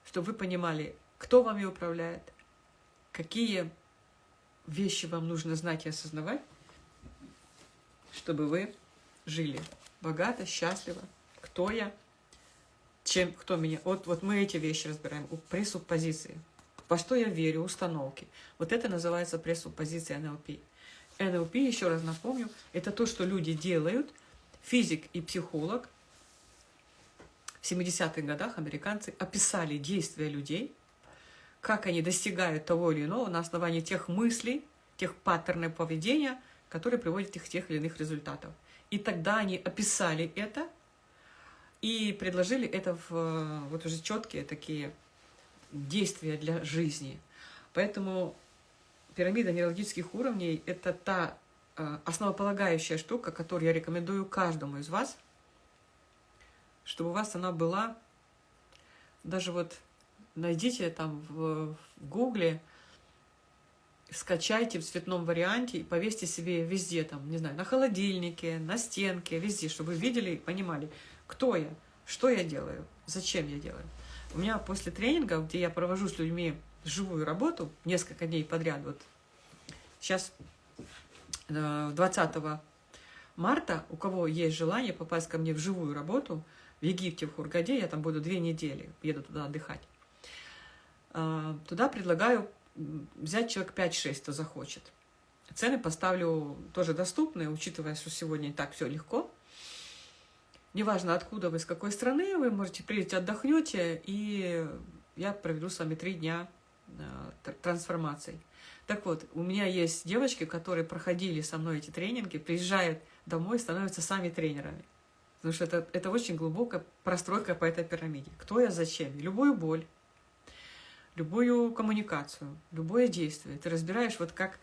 Чтобы вы понимали, кто вами управляет, какие вещи вам нужно знать и осознавать, чтобы вы жили богато, счастливо. Кто я, чем, кто меня. Вот, вот мы эти вещи разбираем. Пресуппозиции. Во что я верю, установки. Вот это называется пресуппозиция НЛП. НЛП, еще раз напомню, это то, что люди делают, физик и психолог в 70-х годах американцы описали действия людей, как они достигают того или иного на основании тех мыслей, тех паттернов поведения, которые приводят их к тех или иных результатов. И тогда они описали это и предложили это в вот уже четкие такие действия для жизни. Поэтому пирамида нейрологических уровней – это та э, основополагающая штука, которую я рекомендую каждому из вас – чтобы у вас она была, даже вот найдите там в, в гугле, скачайте в цветном варианте и повесьте себе везде, там, не знаю, на холодильнике, на стенке, везде, чтобы вы видели и понимали, кто я, что я делаю, зачем я делаю. У меня после тренинга, где я провожу с людьми живую работу, несколько дней подряд, вот сейчас 20 э, марта, у кого есть желание попасть ко мне в живую работу – в Египте, в Хургаде, я там буду две недели, еду туда отдыхать. А, туда предлагаю взять человек 5-6, кто захочет. Цены поставлю тоже доступные, учитывая, что сегодня и так все легко. Неважно, откуда вы, с какой страны, вы можете приехать, отдохнете, и я проведу с вами три дня а, трансформации. Так вот, у меня есть девочки, которые проходили со мной эти тренинги, приезжают домой, становятся сами тренерами. Потому что это, это очень глубокая простройка по этой пирамиде. Кто я, зачем? Любую боль, любую коммуникацию, любое действие. Ты разбираешь вот как,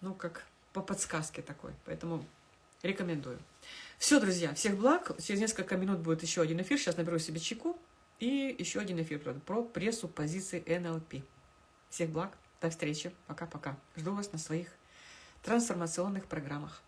ну, как по подсказке такой. Поэтому рекомендую. Все, друзья, всех благ. Через несколько минут будет еще один эфир. Сейчас наберу себе чеку. И еще один эфир про прессу позиции НЛП. Всех благ. До встречи. Пока-пока. Жду вас на своих трансформационных программах.